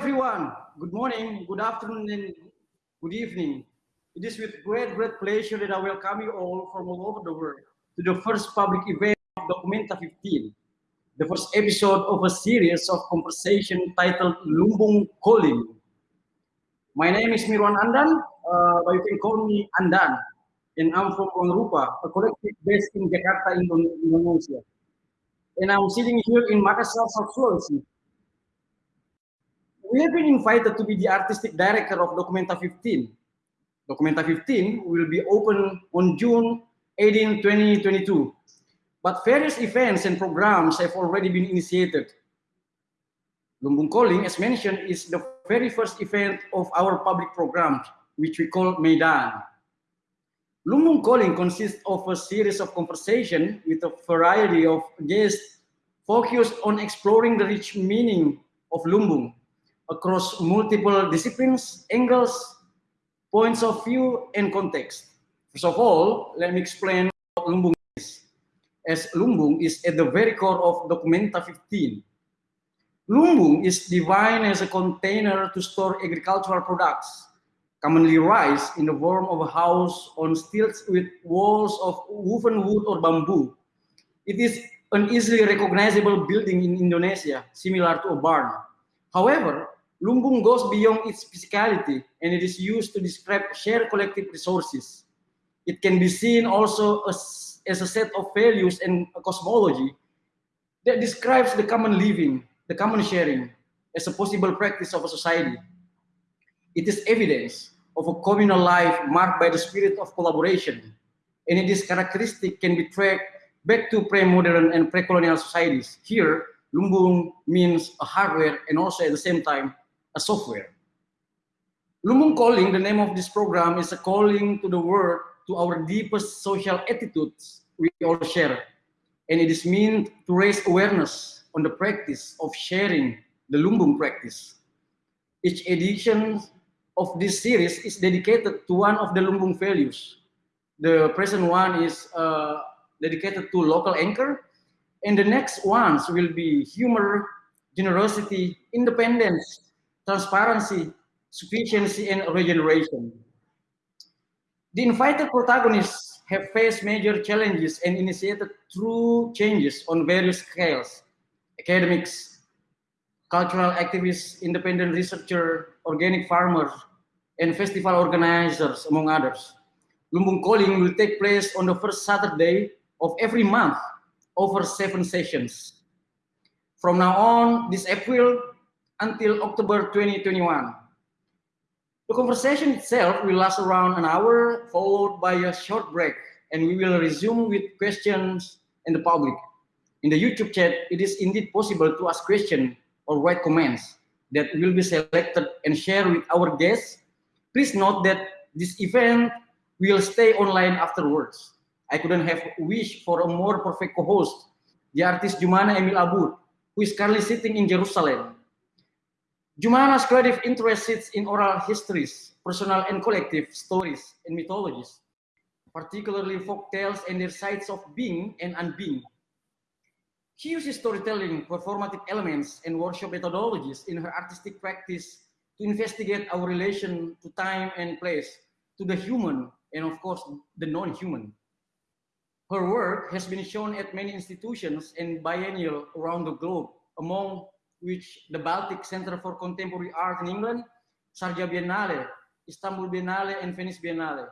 Everyone. Good morning, good afternoon, and good evening. It is with great, great pleasure that I welcome you all from all over the world to the first public event of Documenta 15, the first episode of a series of conversation titled Lumbung Calling. My name is Mirwan Andan, uh, but you can call me Andan, and I'm from Rupa, a collective based in Jakarta, Indonesia. And I'm sitting here in Makassar, South we have been invited to be the artistic director of Documenta 15. Documenta 15 will be open on June 18, 2022. But various events and programs have already been initiated. Lumbung Calling, as mentioned, is the very first event of our public program, which we call Medan. Lumbung Calling consists of a series of conversation with a variety of guests focused on exploring the rich meaning of Lumbung across multiple disciplines, angles, points of view, and context. First of all, let me explain what Lumbung is. As Lumbung is at the very core of Documenta 15. Lumbung is defined as a container to store agricultural products, commonly rice in the form of a house on stilts with walls of woven wood or bamboo. It is an easily recognizable building in Indonesia, similar to a barn. However, Lumbung goes beyond its physicality and it is used to describe shared collective resources. It can be seen also as, as a set of values and a cosmology that describes the common living, the common sharing, as a possible practice of a society. It is evidence of a communal life marked by the spirit of collaboration, and it is characteristic can be tracked back to pre-modern and pre-colonial societies. Here, Lumbung means a hardware and also at the same time a software. Lumbung calling, the name of this program, is a calling to the world to our deepest social attitudes we all share. And it is meant to raise awareness on the practice of sharing the Lumbung practice. Each edition of this series is dedicated to one of the Lumbung values. The present one is uh, dedicated to local anchor, and the next ones will be humor, generosity, independence, transparency, sufficiency, and regeneration. The invited protagonists have faced major challenges and initiated true changes on various scales, academics, cultural activists, independent researcher, organic farmers, and festival organizers, among others. Lumbung Calling will take place on the first Saturday of every month over seven sessions. From now on, this April, until October 2021. The conversation itself will last around an hour, followed by a short break, and we will resume with questions in the public. In the YouTube chat, it is indeed possible to ask questions or write comments that will be selected and shared with our guests. Please note that this event will stay online afterwards. I couldn't have wished for a more perfect co-host, the artist Jumana Emil Abboud, who is currently sitting in Jerusalem Jumana's creative interest sits in oral histories, personal and collective stories and mythologies, particularly folk tales and their sides of being and unbeing. She uses storytelling, performative elements, and workshop methodologies in her artistic practice to investigate our relation to time and place, to the human, and of course, the non-human. Her work has been shown at many institutions and biennial around the globe, among which the Baltic Center for Contemporary Art in England, Sharjah Biennale, Istanbul Biennale, and Venice Biennale.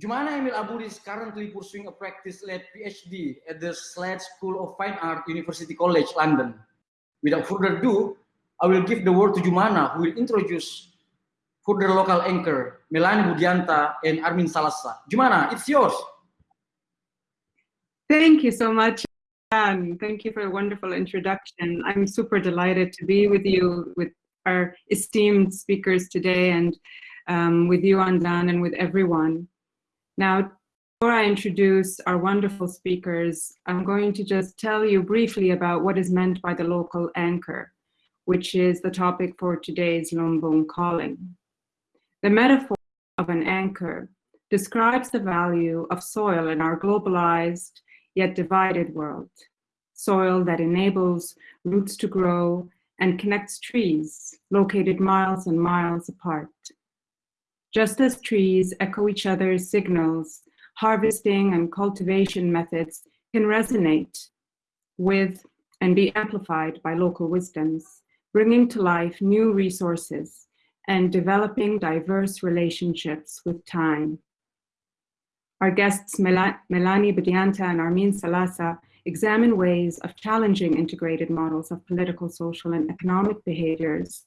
Jumana Emil Abud is currently pursuing a practice-led PhD at the Slade School of Fine Art, University College, London. Without further ado, I will give the word to Jumana, who will introduce further local anchor, Melanie Budianta and Armin Salasa. Jumana, it's yours. Thank you so much. Anne, thank you for a wonderful introduction. I'm super delighted to be with you, with our esteemed speakers today, and um, with you, Andan, and with everyone. Now, before I introduce our wonderful speakers, I'm going to just tell you briefly about what is meant by the local anchor, which is the topic for today's Lumbung calling. The metaphor of an anchor describes the value of soil in our globalized yet divided world. Soil that enables roots to grow and connects trees located miles and miles apart. Just as trees echo each other's signals, harvesting and cultivation methods can resonate with and be amplified by local wisdoms, bringing to life new resources and developing diverse relationships with time. Our guests Melanie Budianta and Armin Salasa examine ways of challenging integrated models of political, social, and economic behaviors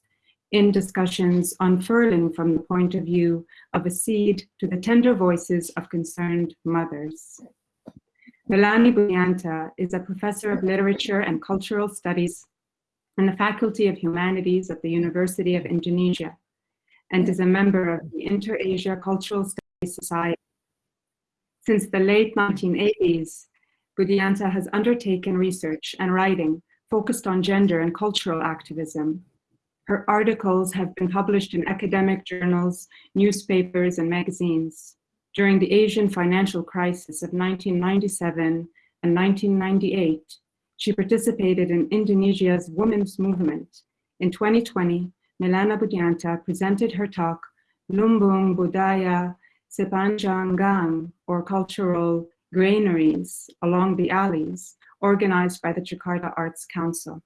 in discussions unfurling from the point of view of a seed to the tender voices of concerned mothers. Melanie Budianta is a professor of literature and cultural studies in the Faculty of Humanities at the University of Indonesia and is a member of the Inter-Asia Cultural Studies Society. Since the late 1980s, Budianta has undertaken research and writing focused on gender and cultural activism. Her articles have been published in academic journals, newspapers, and magazines. During the Asian financial crisis of 1997 and 1998, she participated in Indonesia's women's movement. In 2020, Melanie Budianta presented her talk, Lumbung Budaya Sepanjang Gang, or cultural granaries along the alleys, organized by the Jakarta Arts Council.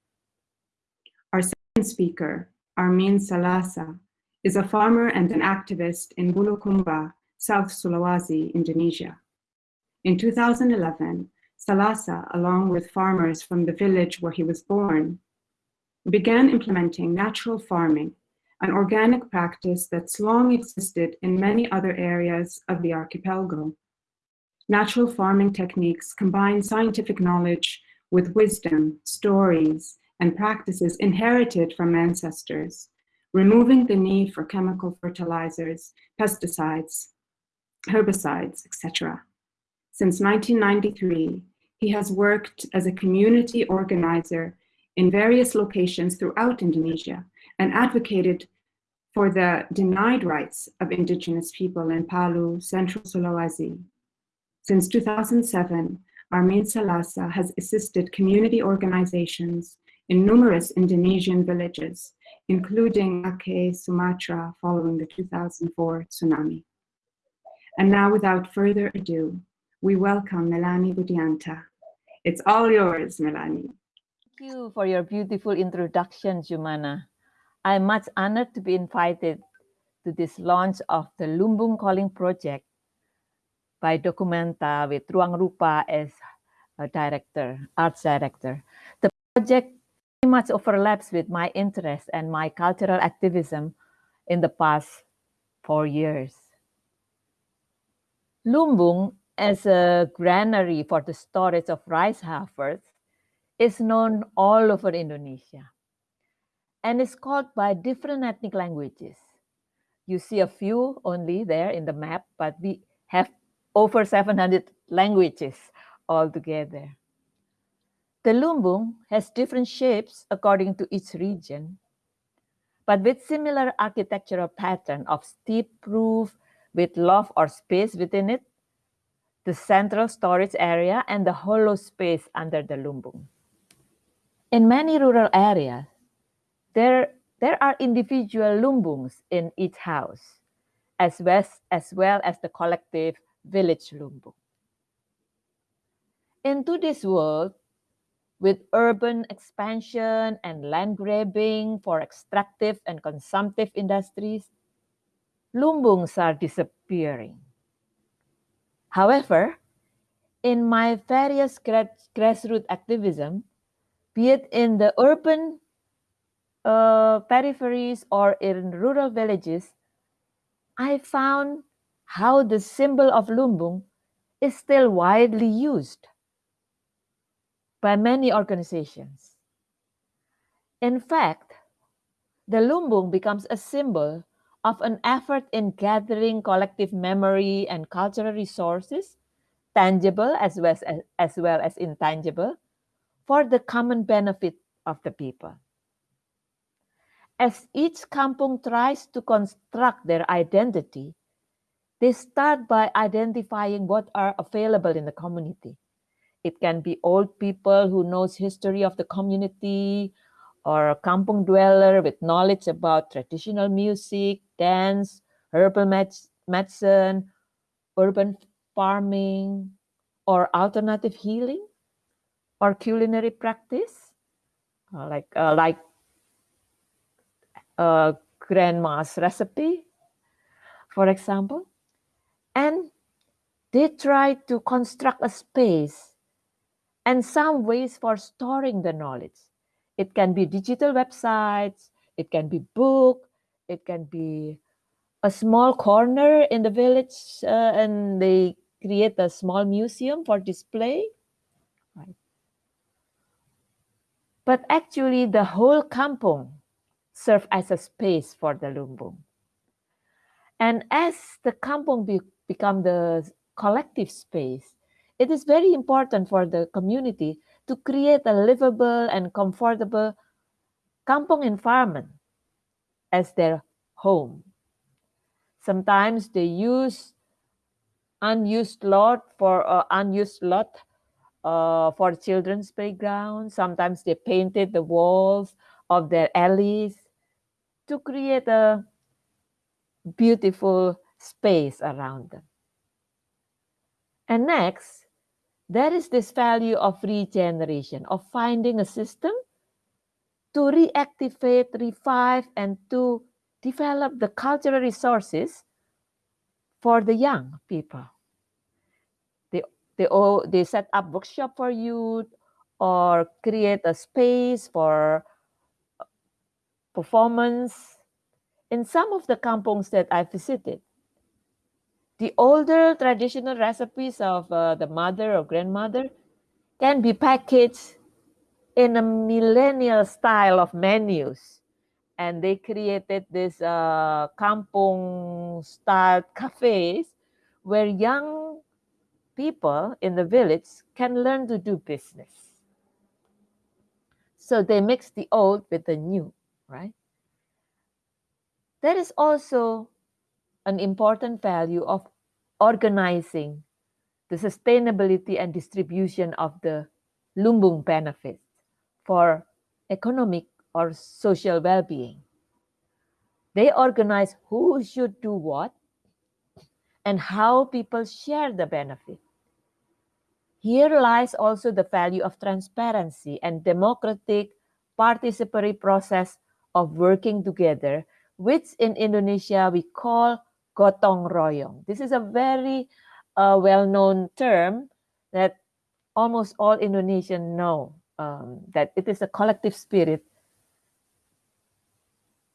Our second speaker, Armin Salasa, is a farmer and an activist in Bulukumba, South Sulawesi, Indonesia. In 2011, Salasa, along with farmers from the village where he was born, began implementing natural farming, an organic practice that's long existed in many other areas of the archipelago. Natural farming techniques combine scientific knowledge with wisdom, stories, and practices inherited from ancestors, removing the need for chemical fertilizers, pesticides, herbicides, etc. Since 1993, he has worked as a community organizer in various locations throughout Indonesia and advocated for the denied rights of indigenous people in Palu, Central Sulawesi, since 2007, Armin Salasa has assisted community organizations in numerous Indonesian villages, including Aceh, Sumatra, following the 2004 tsunami. And now, without further ado, we welcome Melanie Budianta. It's all yours, Melanie. Thank you for your beautiful introduction, Jumana. I'm much honored to be invited to this launch of the Lumbung Calling Project by Documenta with Ruang Rupa as a director, arts director. The project very much overlaps with my interest and my cultural activism in the past four years. Lumbung, as a granary for the storage of rice heifers, is known all over Indonesia and is called by different ethnic languages. You see a few only there in the map, but we have over 700 languages altogether. The lumbung has different shapes according to each region, but with similar architectural pattern of steep roof with loft or space within it, the central storage area, and the hollow space under the lumbung. In many rural areas, there, there are individual lumbungs in each house, as well, as well as the collective village Lumbung. Into this world, with urban expansion and land grabbing for extractive and consumptive industries, lumbungs are disappearing. However, in my various grassroots activism, be it in the urban uh, peripheries or in rural villages, I found how the symbol of Lumbung is still widely used by many organizations. In fact, the Lumbung becomes a symbol of an effort in gathering collective memory and cultural resources, tangible as well as, as well as intangible, for the common benefit of the people. As each kampung tries to construct their identity, they start by identifying what are available in the community. It can be old people who knows history of the community or a kampung dweller with knowledge about traditional music, dance, herbal med medicine, urban farming, or alternative healing, or culinary practice, uh, like uh, like uh, grandma's recipe, for example. And they try to construct a space and some ways for storing the knowledge. It can be digital websites, it can be book, it can be a small corner in the village uh, and they create a small museum for display. Right. But actually the whole kampung serve as a space for the lumbung. And as the kampung be, become the collective space, it is very important for the community to create a livable and comfortable kampung environment as their home. Sometimes they use unused lot for uh, unused lot uh, for children's playground. Sometimes they painted the walls of their alleys to create a beautiful space around them. And next, there is this value of regeneration, of finding a system to reactivate, revive, and to develop the cultural resources for the young people. They, they, all, they set up workshop for youth or create a space for performance. In some of the kampungs that I visited, the older traditional recipes of uh, the mother or grandmother can be packaged in a millennial style of menus. And they created this uh, kampung style cafes where young people in the village can learn to do business. So they mix the old with the new, right? There is also an important value of organizing the sustainability and distribution of the lumbung benefits for economic or social well-being. They organize who should do what and how people share the benefit. Here lies also the value of transparency and democratic participatory process of working together, which in Indonesia we call gotong royong. This is a very uh, well-known term that almost all Indonesians know, um, that it is a collective spirit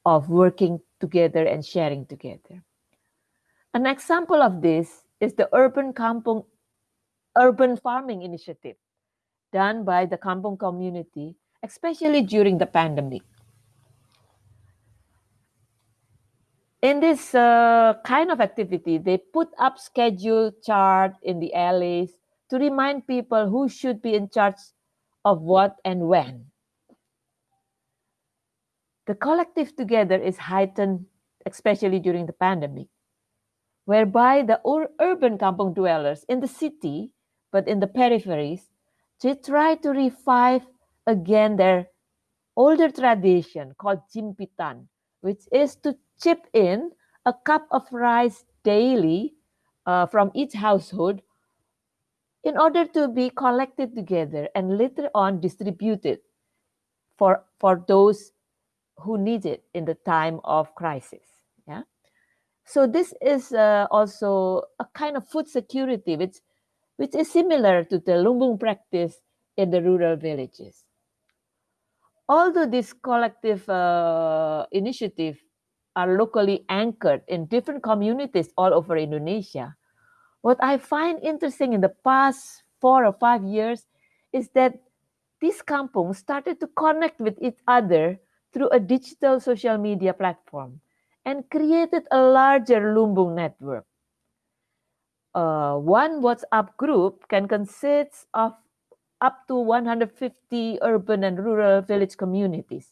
of working together and sharing together. An example of this is the Urban Kampung Urban Farming Initiative done by the Kampung community, especially during the pandemic. In this uh, kind of activity, they put up schedule chart in the alleys to remind people who should be in charge of what and when. The collective together is heightened, especially during the pandemic, whereby the ur urban kampung dwellers in the city, but in the peripheries, they try to revive again their older tradition called jimpitan, which is to chip in a cup of rice daily uh, from each household in order to be collected together and later on distributed for, for those who need it in the time of crisis. Yeah. So this is uh, also a kind of food security, which, which is similar to the lumbung practice in the rural villages. Although this collective uh, initiative are locally anchored in different communities all over Indonesia. What I find interesting in the past four or five years is that these kampungs started to connect with each other through a digital social media platform and created a larger Lumbung network. Uh, one WhatsApp group can consist of up to 150 urban and rural village communities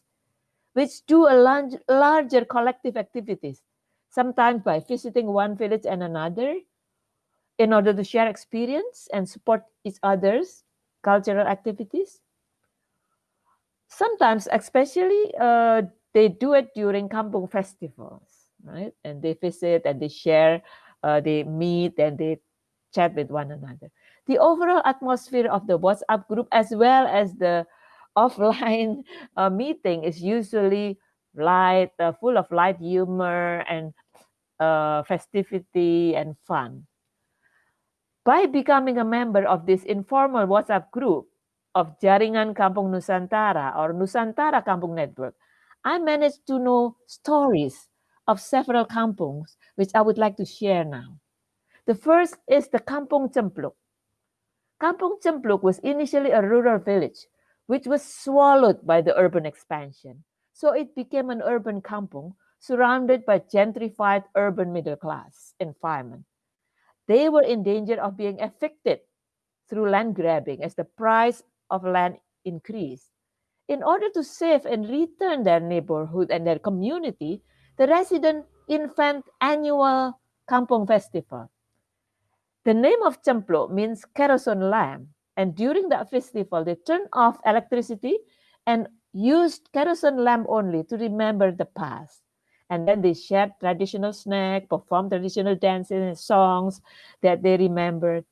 which do a large, larger collective activities, sometimes by visiting one village and another in order to share experience and support each other's cultural activities. Sometimes, especially, uh, they do it during kampung festivals, right? And they visit and they share, uh, they meet and they chat with one another. The overall atmosphere of the WhatsApp group, as well as the offline uh, meeting, is usually light, uh, full of light humor and uh, festivity and fun. By becoming a member of this informal WhatsApp group of Jaringan Kampung Nusantara or Nusantara Kampung Network, I managed to know stories of several kampungs, which I would like to share now. The first is the Kampung Cempluk. Kampung Cempluk was initially a rural village, which was swallowed by the urban expansion. So it became an urban kampung surrounded by gentrified urban middle class environment. They were in danger of being evicted through land grabbing as the price of land increased. In order to save and return their neighborhood and their community, the resident invent annual Kampung Festival. The name of Cempluk means kerosene lamp, and during that festival, they turn off electricity and used kerosene lamp only to remember the past. And then they shared traditional snack, performed traditional dances and songs that they remembered.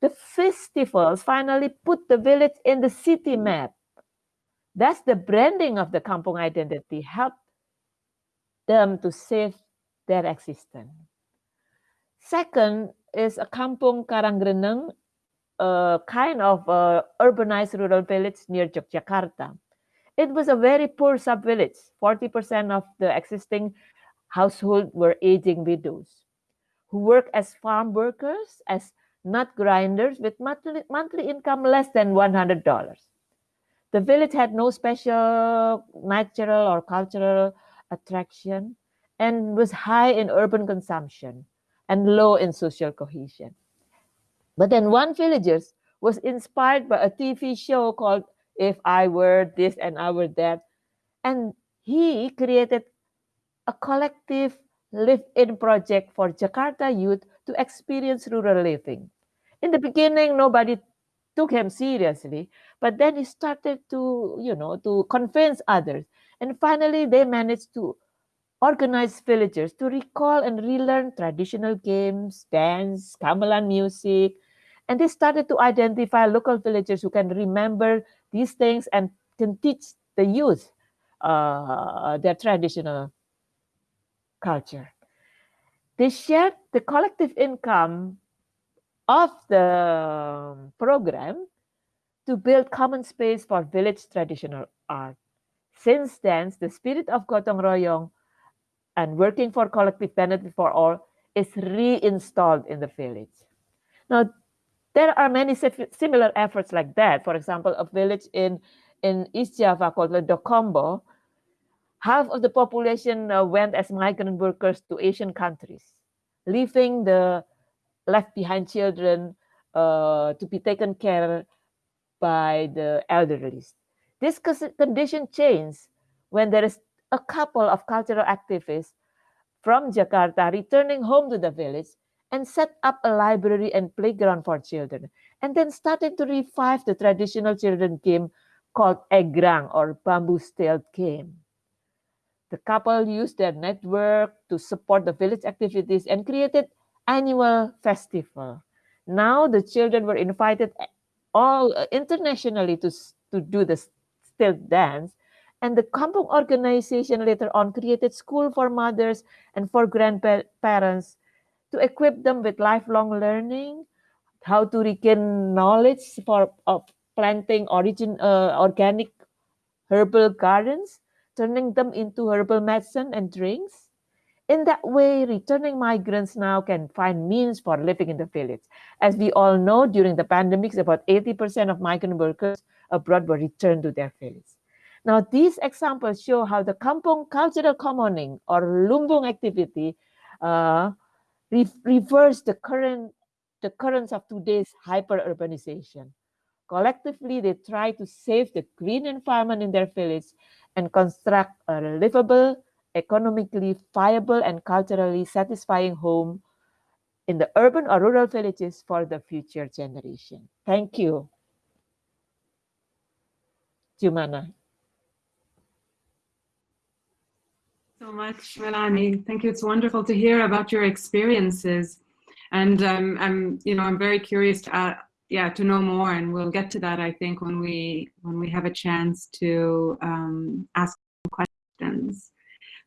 The festivals finally put the village in the city map. That's the branding of the kampung identity helped them to save their existence. Second is a kampung Karangreneng, a kind of uh, urbanized rural village near Yogyakarta. It was a very poor sub-village. 40% of the existing household were aging widows who work as farm workers, as nut grinders with monthly, monthly income less than $100. The village had no special natural or cultural attraction and was high in urban consumption and low in social cohesion. But then one villager was inspired by a TV show called if I were this and I were that. And he created a collective live-in project for Jakarta youth to experience rural living. In the beginning, nobody took him seriously, but then he started to, you know, to convince others. And finally, they managed to organize villagers to recall and relearn traditional games, dance, gamelan music, and they started to identify local villagers who can remember these things and can teach the youth uh, their traditional culture. They shared the collective income of the program to build common space for village traditional art. Since then, the spirit of Gotong Royong and working for collective benefit for all is reinstalled in the village. Now, there are many similar efforts like that. For example, a village in, in East Java called Dokombo, half of the population uh, went as migrant workers to Asian countries, leaving the left behind children uh, to be taken care by the elderly. This condition changed when there is a couple of cultural activists from Jakarta returning home to the village and set up a library and playground for children, and then started to revive the traditional children game called Egrang or bamboo steel game. The couple used their network to support the village activities and created annual festival. Now the children were invited all uh, internationally to, to do the steel dance and the Kampung organization later on created school for mothers and for grandparents to equip them with lifelong learning, how to regain knowledge for of planting origin uh, organic herbal gardens, turning them into herbal medicine and drinks. In that way, returning migrants now can find means for living in the village. As we all know, during the pandemics, about 80% of migrant workers abroad were returned to their village. Now, these examples show how the kampung cultural commoning or lumbung activity uh, re reverse the current the currents of today's hyper-urbanization. Collectively, they try to save the green environment in their village and construct a livable, economically viable, and culturally satisfying home in the urban or rural villages for the future generation. Thank you. Jumana. So much, Melanie. Thank you. It's wonderful to hear about your experiences. And um, I'm, you know, I'm very curious to, uh, yeah, to know more, and we'll get to that. I think when we when we have a chance to um, ask questions.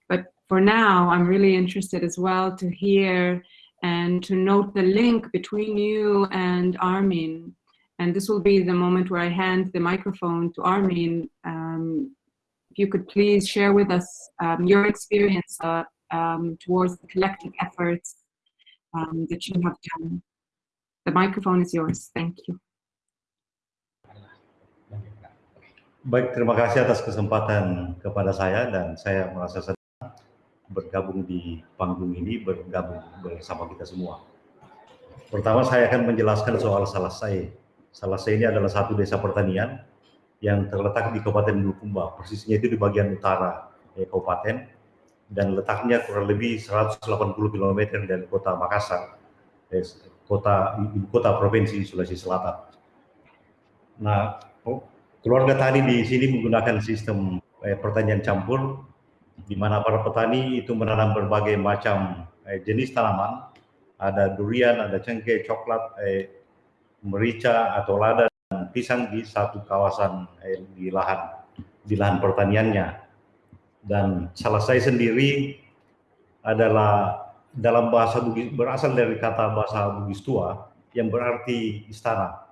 But for now, I'm really interested as well to hear and to note the link between you and Armin. And this will be the moment where I hand the microphone to Armin. Um, if you could please share with us um, your experience uh, um, towards the collective efforts um, that you have done. The microphone is yours. Thank you. Baik, terima kasih atas kesempatan kepada saya dan saya merasa senang bergabung di panggung ini, bergabung bersama kita semua. Pertama saya akan menjelaskan soal Salasai. Salasai ini adalah satu desa pertanian yang terletak di Kabupaten Bulukumba, persisnya itu di bagian utara eh, kabupaten dan letaknya kurang lebih 180 km dari kota Makassar, eh, kota ibu kota provinsi Sulawesi Selatan. Nah, oh, keluarga tani di sini menggunakan sistem eh, pertanian campur, di mana para petani itu menanam berbagai macam eh, jenis tanaman, ada durian, ada cengkeh, coklat, eh, merica atau lada pisang di satu kawasan eh, di lahan di lahan pertaniannya dan saya sendiri adalah dalam bahasa Bugis berasal dari kata bahasa Bugis tua yang berarti istana.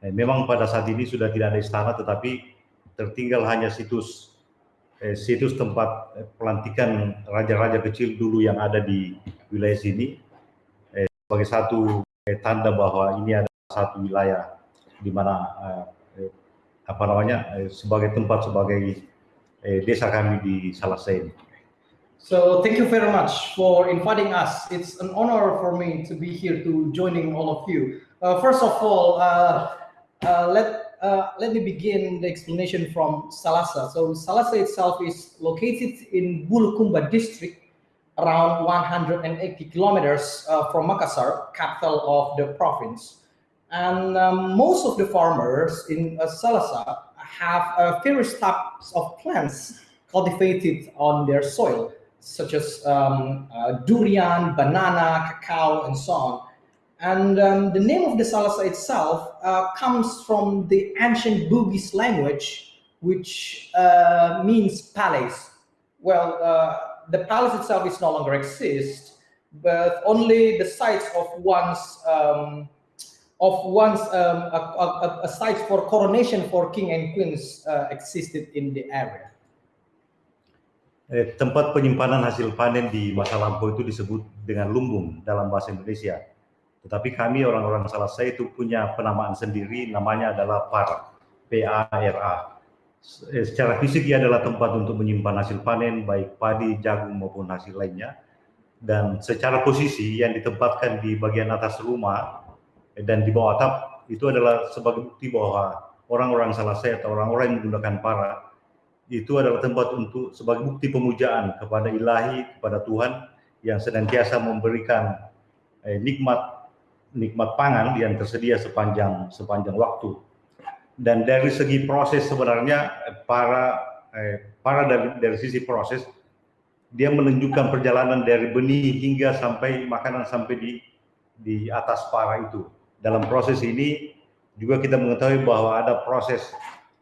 Eh, memang pada saat ini sudah tidak ada istana tetapi tertinggal hanya situs eh, situs tempat eh, pelantikan raja-raja kecil dulu yang ada di wilayah sini eh, sebagai satu eh, tanda bahwa ini adalah satu wilayah di mana uh, apa namanya uh, sebagai tempat sebagai uh, desa kami di. So thank you very much for inviting us. It's an honor for me to be here to joining all of you. Uh, first of all, uh, uh, let let me begin the explanation from Salasa. So Salasa itself is located in Bulukumba district, around 180 kilometers from Makassar, capital of the province. And um, most of the farmers in uh, Salasa have uh, various types of plants cultivated on their soil, such as um, uh, durian, banana, cacao, and so on. And um, the name of the Salasa itself uh, comes from the ancient Bugis language, which uh, means palace. Well, uh, the palace itself is no longer exists, but only the sites of one's um, of once um, a, a, a, site for coronation for king and queens uh, existed in the area. Eh, tempat penyimpanan hasil panen di masa lampau itu disebut dengan lumbung dalam bahasa Indonesia. Tetapi kami orang-orang Salasa itu punya penamaan sendiri, namanya adalah PARA, P-A-R-A. Eh, secara fisik ia adalah tempat untuk menyimpan hasil panen, baik padi, jagung maupun hasil lainnya. Dan secara posisi yang ditempatkan di bagian atas rumah dan di bawah atap itu adalah sebagai bukti bahwa orang-orang salah saya atau orang-orang yang menggunakan para itu adalah tempat untuk sebagai bukti pemujaan kepada ilahi kepada Tuhan yang senantiasa memberikan eh, nikmat nikmat pangan yang tersedia sepanjang sepanjang waktu. Dan dari segi proses sebenarnya para eh, para dari dari sisi proses dia menunjukkan perjalanan dari benih hingga sampai makanan sampai di di atas para itu dalam proses ini juga kita mengetahui bahwa ada proses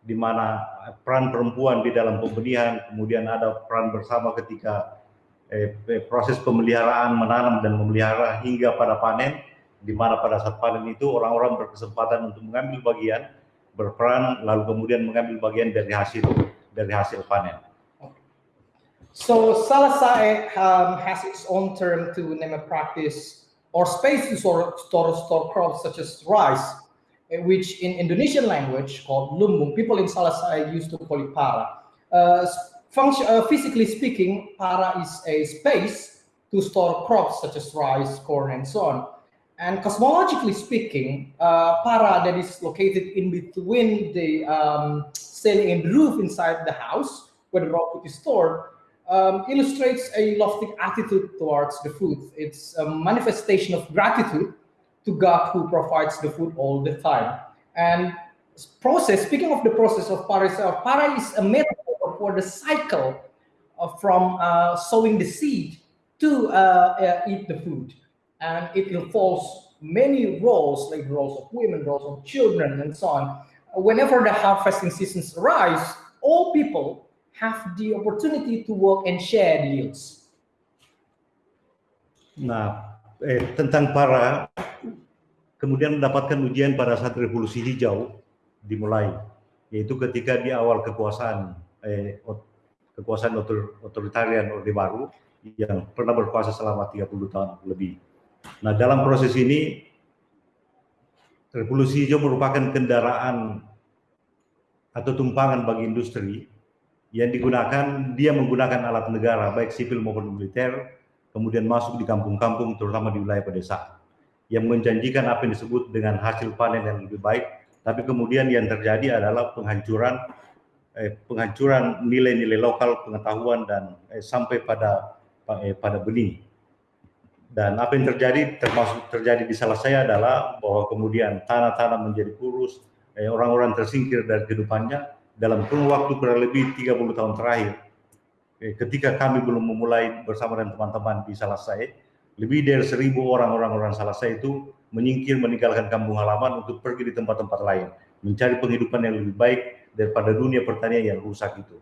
di mana peran perempuan di dalam pembenihan, kemudian ada peran bersama ketika eh, proses pemeliharaan, menanam dan memelihara hingga pada panen, di mana pada saat panen itu orang-orang berkesempatan untuk mengambil bagian, berperan, lalu kemudian mengambil bagian dari hasil dari hasil panen. So Salasa um, has its own term to name a practice or space to store, store, store crops such as rice, eh, which in Indonesian language called lumbung, people in Salasa used to call it para. Uh, function, uh, physically speaking, para is a space to store crops such as rice, corn, and so on. And cosmologically speaking, uh, para that is located in between the um, ceiling and roof inside the house where the raw food is stored um, illustrates a lofty attitude towards the food. It's a manifestation of gratitude to God who provides the food all the time. And process, speaking of the process of para para is a metaphor for the cycle uh, from uh, sowing the seed to uh, uh, eat the food. And it involves many roles, like roles of women, roles of children, and so on. Whenever the harvesting seasons arise, all people have the opportunity to work and share the yields. Nah, eh, tentang para kemudian mendapatkan ujian pada saat revolusi hijau dimulai, yaitu ketika di awal kekuasaan eh, kekuasaan otor, otoritarian Orde Baru yang pernah berkuasa selama 30 tahun lebih. Nah, dalam proses ini revolusi hijau merupakan kendaraan atau tumpangan bagi industri yang digunakan dia menggunakan alat negara baik sipil maupun militer kemudian masuk di kampung-kampung terutama di wilayah pedesaan. Yang menjanjikan apa yang disebut dengan hasil panen yang lebih baik tapi kemudian yang terjadi adalah penghancuran eh, penghancuran nilai-nilai lokal pengetahuan dan eh, sampai pada eh, pada benih. Dan apa yang terjadi termasuk terjadi di salah saya adalah bahwa kemudian tanah-tanah menjadi kurus eh, orang-orang tersingkir dari kehidupannya dalam kurun waktu kurang lebih 30 tahun terakhir. Eh, ketika kami belum memulai bersama dengan teman-teman di Salasai lebih dari seribu orang-orang orang Salasai itu menyingkir meninggalkan kampung halaman untuk pergi di tempat-tempat lain mencari penghidupan yang lebih baik daripada dunia pertanian yang rusak itu.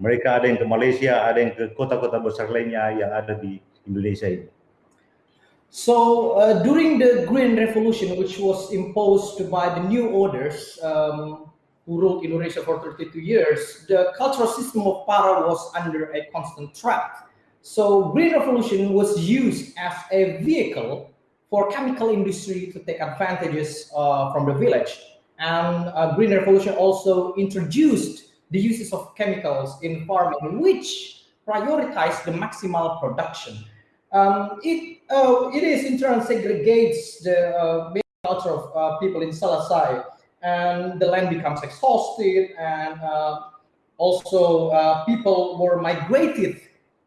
Mereka ada yang ke Malaysia ada yang ke kota-kota besar lainnya yang ada di Indonesia ini. So uh, during the Green Revolution, which was imposed by the new orders um, who ruled Indonesia for 32 years, the cultural system of Para was under a constant threat. So Green Revolution was used as a vehicle for chemical industry to take advantages uh, from the village. And uh, Green Revolution also introduced the uses of chemicals in farming, which prioritized the maximal production. Um, it uh, it is in turn segregates the uh, culture of uh, people in Salasai, and the land becomes exhausted, and uh, also uh, people were migrated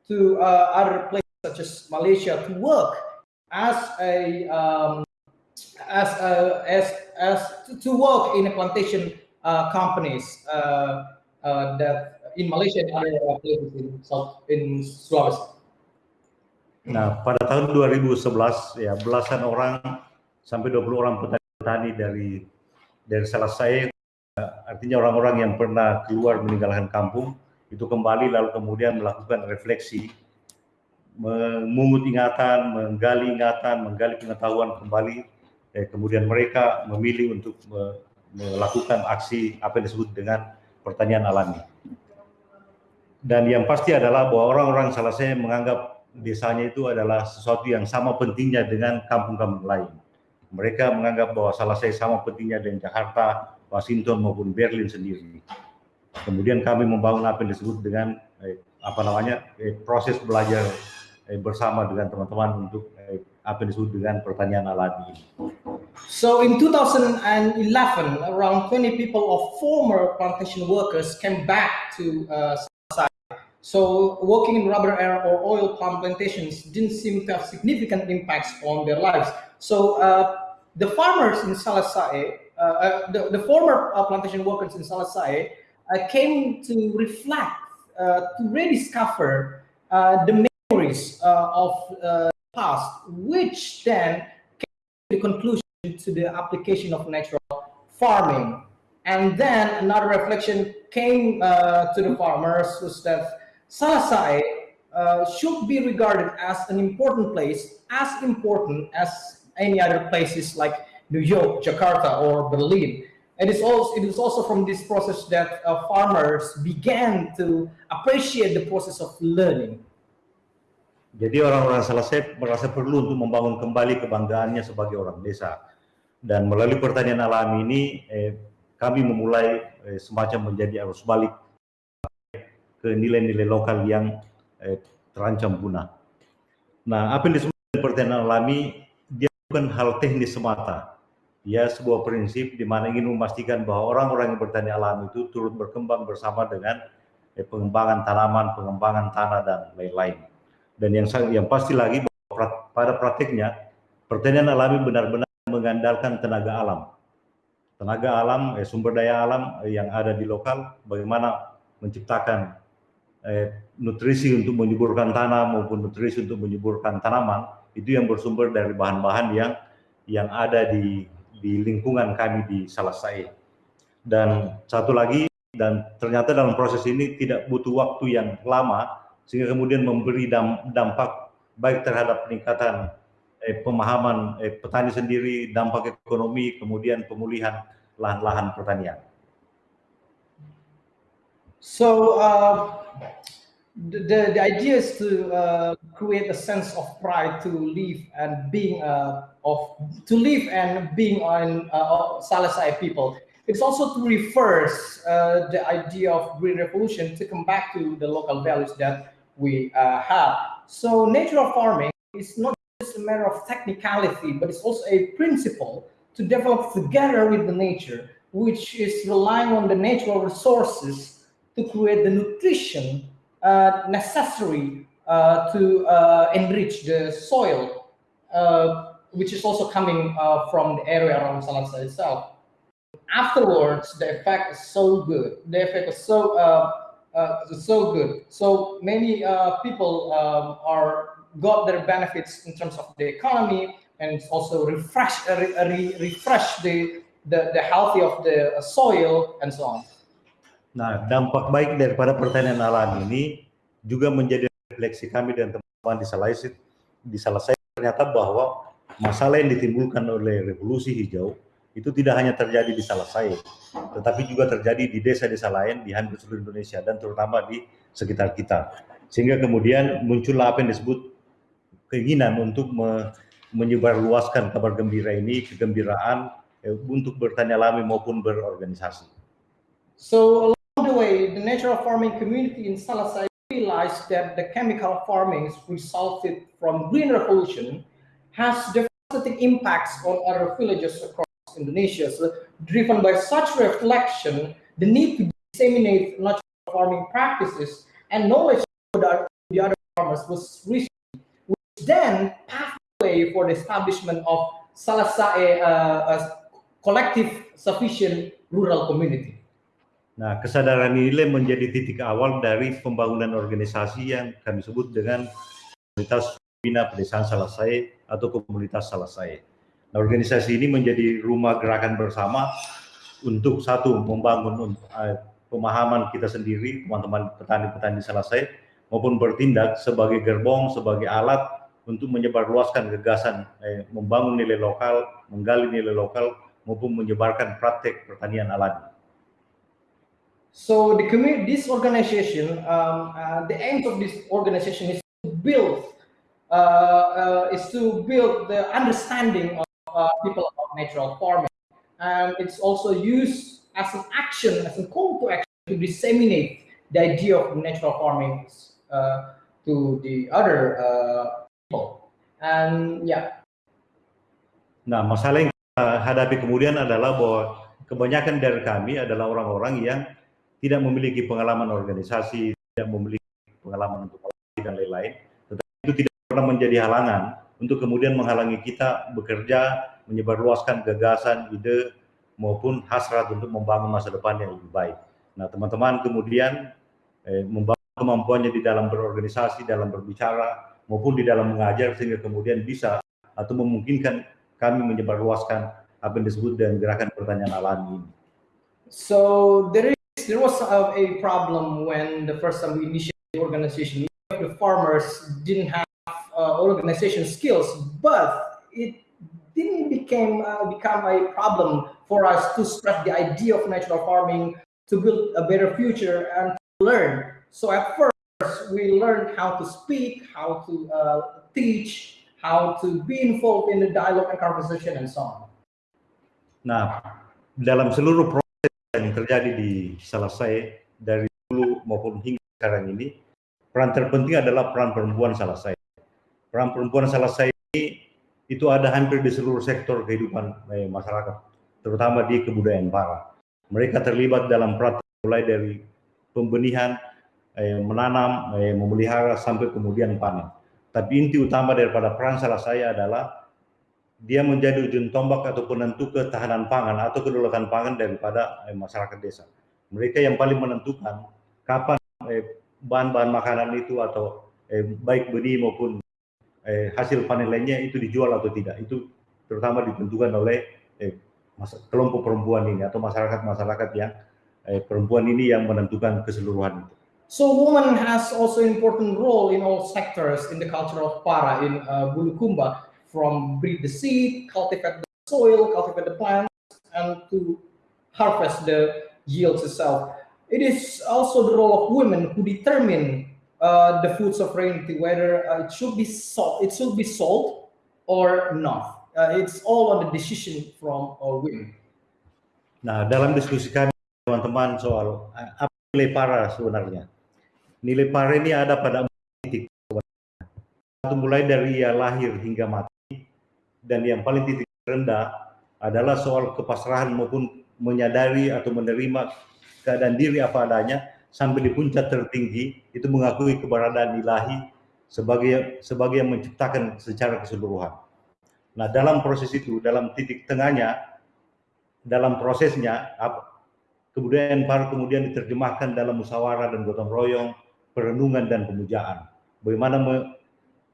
to uh, other places such as Malaysia to work as a um, as a, as as to, work in plantation companies that in Malaysia and other places in South in Sulawesi. Nah, pada tahun 2011 ya belasan orang sampai 20 orang petani dari dari Selesai artinya orang-orang yang pernah keluar meninggalkan kampung itu kembali lalu kemudian melakukan refleksi memungut ingatan, menggali ingatan, menggali pengetahuan kembali eh, kemudian mereka memilih untuk me melakukan aksi apa yang disebut dengan pertanian alami. Dan yang pasti adalah bahwa orang-orang Selesai menganggap desanya itu adalah sesuatu yang sama pentingnya dengan kampung-kampung lain. Mereka menganggap bahwa Salasai sama pentingnya dengan Jakarta, Washington maupun Berlin sendiri. Kemudian kami membangun apa yang disebut dengan eh, apa namanya eh, proses belajar eh, bersama dengan teman-teman untuk eh, apa yang disebut dengan pertanian alami. So in 2011, around 20 people of former plantation workers came back to uh, So working in rubber or oil palm plantations didn't seem to have significant impacts on their lives. So uh, the farmers in Salasai, uh, uh, the, the, former uh, plantation workers in Salasai uh, came to reflect, uh, to rediscover the memories of the past, which then came to the conclusion to the application of natural farming. And then another reflection came to the farmers was that Salasai uh, should be regarded as an important place, as important as any other places like New York, Jakarta, or Berlin. It is also, it is also from this process that uh, farmers began to appreciate the process of learning. Jadi orang-orang Salasai merasa perlu untuk membangun kembali kebanggaannya sebagai orang desa. Dan melalui pertanian alami ini, eh, kami memulai eh, semacam menjadi arus balik ke nilai-nilai lokal yang eh, terancam punah. Nah, apa yang disebut pertanian alami, dia bukan hal teknis semata. Dia sebuah prinsip di mana ingin memastikan bahwa orang-orang yang bertani alami itu turut berkembang bersama dengan eh, pengembangan tanaman, pengembangan tanah, dan lain-lain. Dan yang yang pasti lagi, bahwa pada praktiknya, pertanian alami benar-benar mengandalkan tenaga alam. Tenaga alam, eh, sumber daya alam yang ada di lokal, bagaimana menciptakan eh, nutrisi untuk menyuburkan tanah maupun nutrisi untuk menyuburkan tanaman itu yang bersumber dari bahan-bahan yang yang ada di di lingkungan kami di Salasai. Dan satu lagi dan ternyata dalam proses ini tidak butuh waktu yang lama sehingga kemudian memberi dampak baik terhadap peningkatan eh, pemahaman eh, petani sendiri, dampak ekonomi, kemudian pemulihan lahan-lahan pertanian. So uh, the, the idea is to uh, create a sense of pride to live and being uh, of to live and being on uh, people. It's also to reverse uh, the idea of green revolution to come back to the local values that we uh, have. So natural farming is not just a matter of technicality, but it's also a principle to develop together with the nature, which is relying on the natural resources to create the nutrition uh, necessary uh, to uh, enrich the soil, uh, which is also coming uh, from the area around Salasai itself. Afterwards, the effect is so good. The effect is so uh, so good. So many people um, are got their benefits in terms of the economy and also refresh re, re, refresh the, the the healthy of the soil and so on. Nah, dampak baik daripada pertanian alam ini juga menjadi refleksi kami dan teman-teman di Salai di ternyata bahwa masalah yang ditimbulkan oleh revolusi hijau itu tidak hanya terjadi di Salasai, tetapi juga terjadi di desa-desa lain di hampir seluruh Indonesia dan terutama di sekitar kita. Sehingga kemudian muncul apa yang disebut keinginan untuk me menyebarluaskan kabar gembira ini, kegembiraan eh, untuk bertanya alami maupun berorganisasi. So way, the natural farming community in Salasai realized that the chemical farming resulted from green revolution has devastating impacts on other villages across Indonesia. So driven by such reflection, the need to disseminate natural farming practices and knowledge to the other farmers was reached, which then paved the way for the establishment of Salasai uh, a collective sufficient rural community. Nah, kesadaran ini menjadi titik awal dari pembangunan organisasi yang kami sebut dengan komunitas Bina Pedesaan Salasai atau komunitas Salasai. Nah, organisasi ini menjadi rumah gerakan bersama untuk satu membangun uh, pemahaman kita sendiri, teman-teman petani-petani selesai, maupun bertindak sebagai gerbong, sebagai alat untuk menyebarluaskan gagasan, eh, membangun nilai lokal, menggali nilai lokal, maupun menyebarkan praktek pertanian alami. So the community, this organization, um, uh, the aim of this organization is to build, uh, uh, is to build the understanding of uh, people about natural farming. And it's also used as an action, as a call to action to disseminate the idea of natural farming uh, to the other uh, people. And yeah. Nah, masalah yang hadapi kemudian adalah bahwa kebanyakan dari kami adalah orang-orang yang tidak memiliki pengalaman organisasi, tidak memiliki pengalaman untuk dan lain-lain, tetapi itu tidak pernah menjadi halangan untuk kemudian menghalangi kita bekerja, menyebarluaskan gagasan, ide, maupun hasrat untuk membangun masa depan yang lebih baik. Nah, teman-teman kemudian eh, membangun kemampuannya di dalam berorganisasi, dalam berbicara, maupun di dalam mengajar, sehingga kemudian bisa atau memungkinkan kami menyebarluaskan apa yang disebut dengan gerakan pertanyaan alami ini. So there is there was a, a problem when the first time we initiated the organization. The farmers didn't have uh, organization skills, but it didn't became uh, become a problem for us to spread the idea of natural farming to build a better future and to learn. So at first we learned how to speak, how to uh, teach, how to be involved in the dialogue and conversation and so on. Nah, dalam seluruh yang terjadi di Salasai dari dulu maupun hingga sekarang ini, peran terpenting adalah peran perempuan Salasai peran perempuan saya ini itu ada hampir di seluruh sektor kehidupan eh, masyarakat, terutama di kebudayaan para. Mereka terlibat dalam praktik mulai dari pembenihan, eh, menanam, eh, memelihara sampai kemudian panen. Tapi inti utama daripada peran saya adalah dia menjadi ujung tombak atau penentu ketahanan pangan atau kedaulatan pangan daripada eh, masyarakat desa. Mereka yang paling menentukan kapan eh, bahan-bahan makanan itu atau eh, baik benih maupun eh, hasil panen lainnya itu dijual atau tidak. Itu terutama ditentukan oleh eh, kelompok perempuan ini atau masyarakat-masyarakat yang eh, perempuan ini yang menentukan keseluruhan itu. So woman has also important role in all sectors in the culture of Para in uh, Bulukumba, from breed the seed, cultivate the soil, cultivate the plants, and to harvest the yields itself. It is also the role of women who determine uh, the food sovereignty, whether uh, it should be sold, it should be sold or not. Uh, it's all on the decision from uh, women. Nah, dalam diskusi kami teman-teman soal apa nilai para sebenarnya. Nilai para ini ada pada titik. Mulai dari ia lahir hingga mati dan yang paling titik rendah adalah soal kepasrahan maupun menyadari atau menerima keadaan diri apa adanya sampai di puncak tertinggi itu mengakui keberadaan ilahi sebagai sebagai yang menciptakan secara keseluruhan. Nah, dalam proses itu, dalam titik tengahnya, dalam prosesnya, kebudayaan para kemudian diterjemahkan dalam musyawarah dan gotong royong, perenungan dan pemujaan. Bagaimana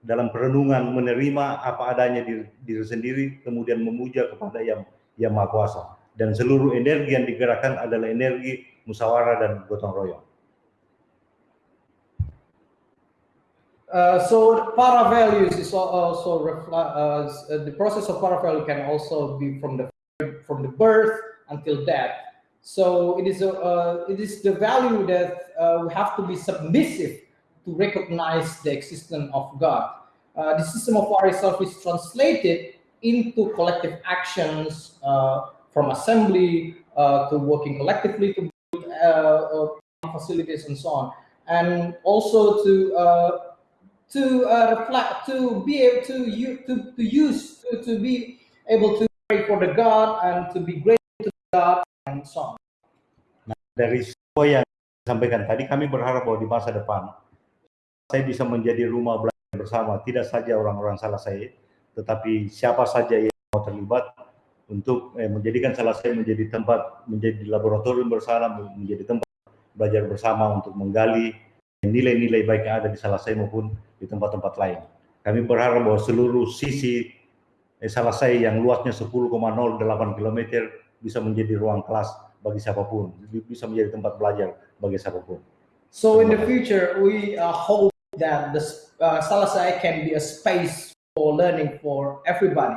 dalam perenungan menerima apa adanya diri, diri sendiri, kemudian memuja kepada yang yang maha kuasa. Dan seluruh energi yang digerakkan adalah energi musyawarah dan gotong royong. Uh, so para values is also uh, the process of para value can also be from the from the birth until death So it is, a, uh, it is the value that uh, we have to be submissive to recognize the existence of God. Uh, the system of war itself is translated into collective actions uh, from assembly uh, to working collectively to build uh, facilities and so on. And also to to reflect, to be able to, to, to use, to, to be able to pray for the God and to be grateful to God and so on. Nah, dari yang disampaikan tadi, kami berharap bahwa di masa depan saya bisa menjadi rumah belajar bersama, tidak saja orang-orang salah saya, tetapi siapa saja yang mau terlibat untuk eh, menjadikan salah saya menjadi tempat, menjadi laboratorium bersama, menjadi tempat belajar bersama untuk menggali nilai-nilai baik yang ada di salah saya maupun di tempat-tempat lain. Kami berharap bahwa seluruh sisi eh, salah saya yang luasnya 10,08 km bisa menjadi ruang kelas bagi siapa pun, bisa menjadi tempat belajar bagi siapa pun. So in the future, we uh, hope that the uh, Salasai can be a space for learning for everybody.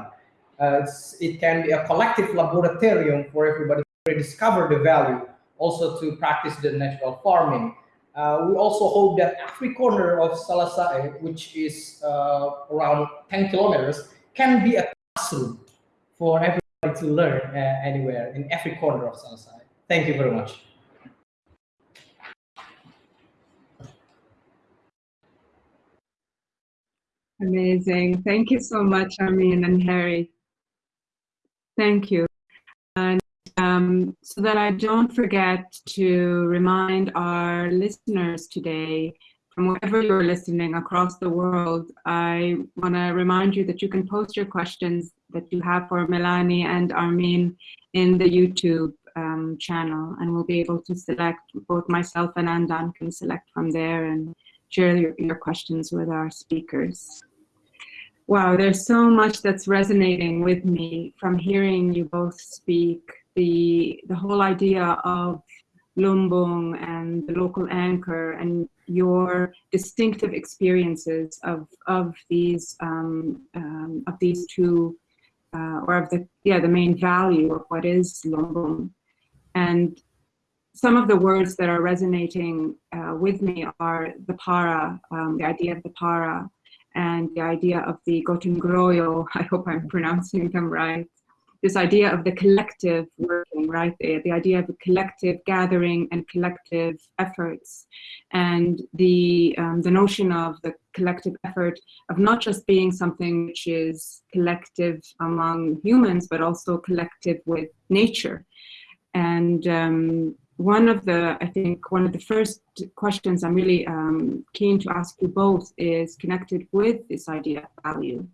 Uh, it can be a collective laboratorium for everybody to rediscover the value, also to practice the natural farming. Uh, we also hope that every corner of Salasai, which is uh, around 10 kilometers, can be a classroom for everybody to learn uh, anywhere in every corner of Salasai. Thank you very much. Amazing. Thank you so much, Armin and Harry. Thank you. And um, so that I don't forget to remind our listeners today, from wherever you're listening across the world, I want to remind you that you can post your questions that you have for Melanie and Armin in the YouTube um, channel and we'll be able to select, both myself and Andan can select from there and share your, your questions with our speakers. Wow, there's so much that's resonating with me from hearing you both speak. The, the whole idea of Lumbung and the local anchor and your distinctive experiences of, of these um, um, of these two uh, or of the yeah the main value of what is Lumbung and some of the words that are resonating uh, with me are the para, um, the idea of the para, and the idea of the Gotong Royong, I hope I'm pronouncing them right, this idea of the collective working, right? The, the idea of the collective gathering and collective efforts, and the, um, the notion of the collective effort of not just being something which is collective among humans, but also collective with nature. And um, one of the, I think, one of the first questions I'm really um, keen to ask you both is connected with this idea of value.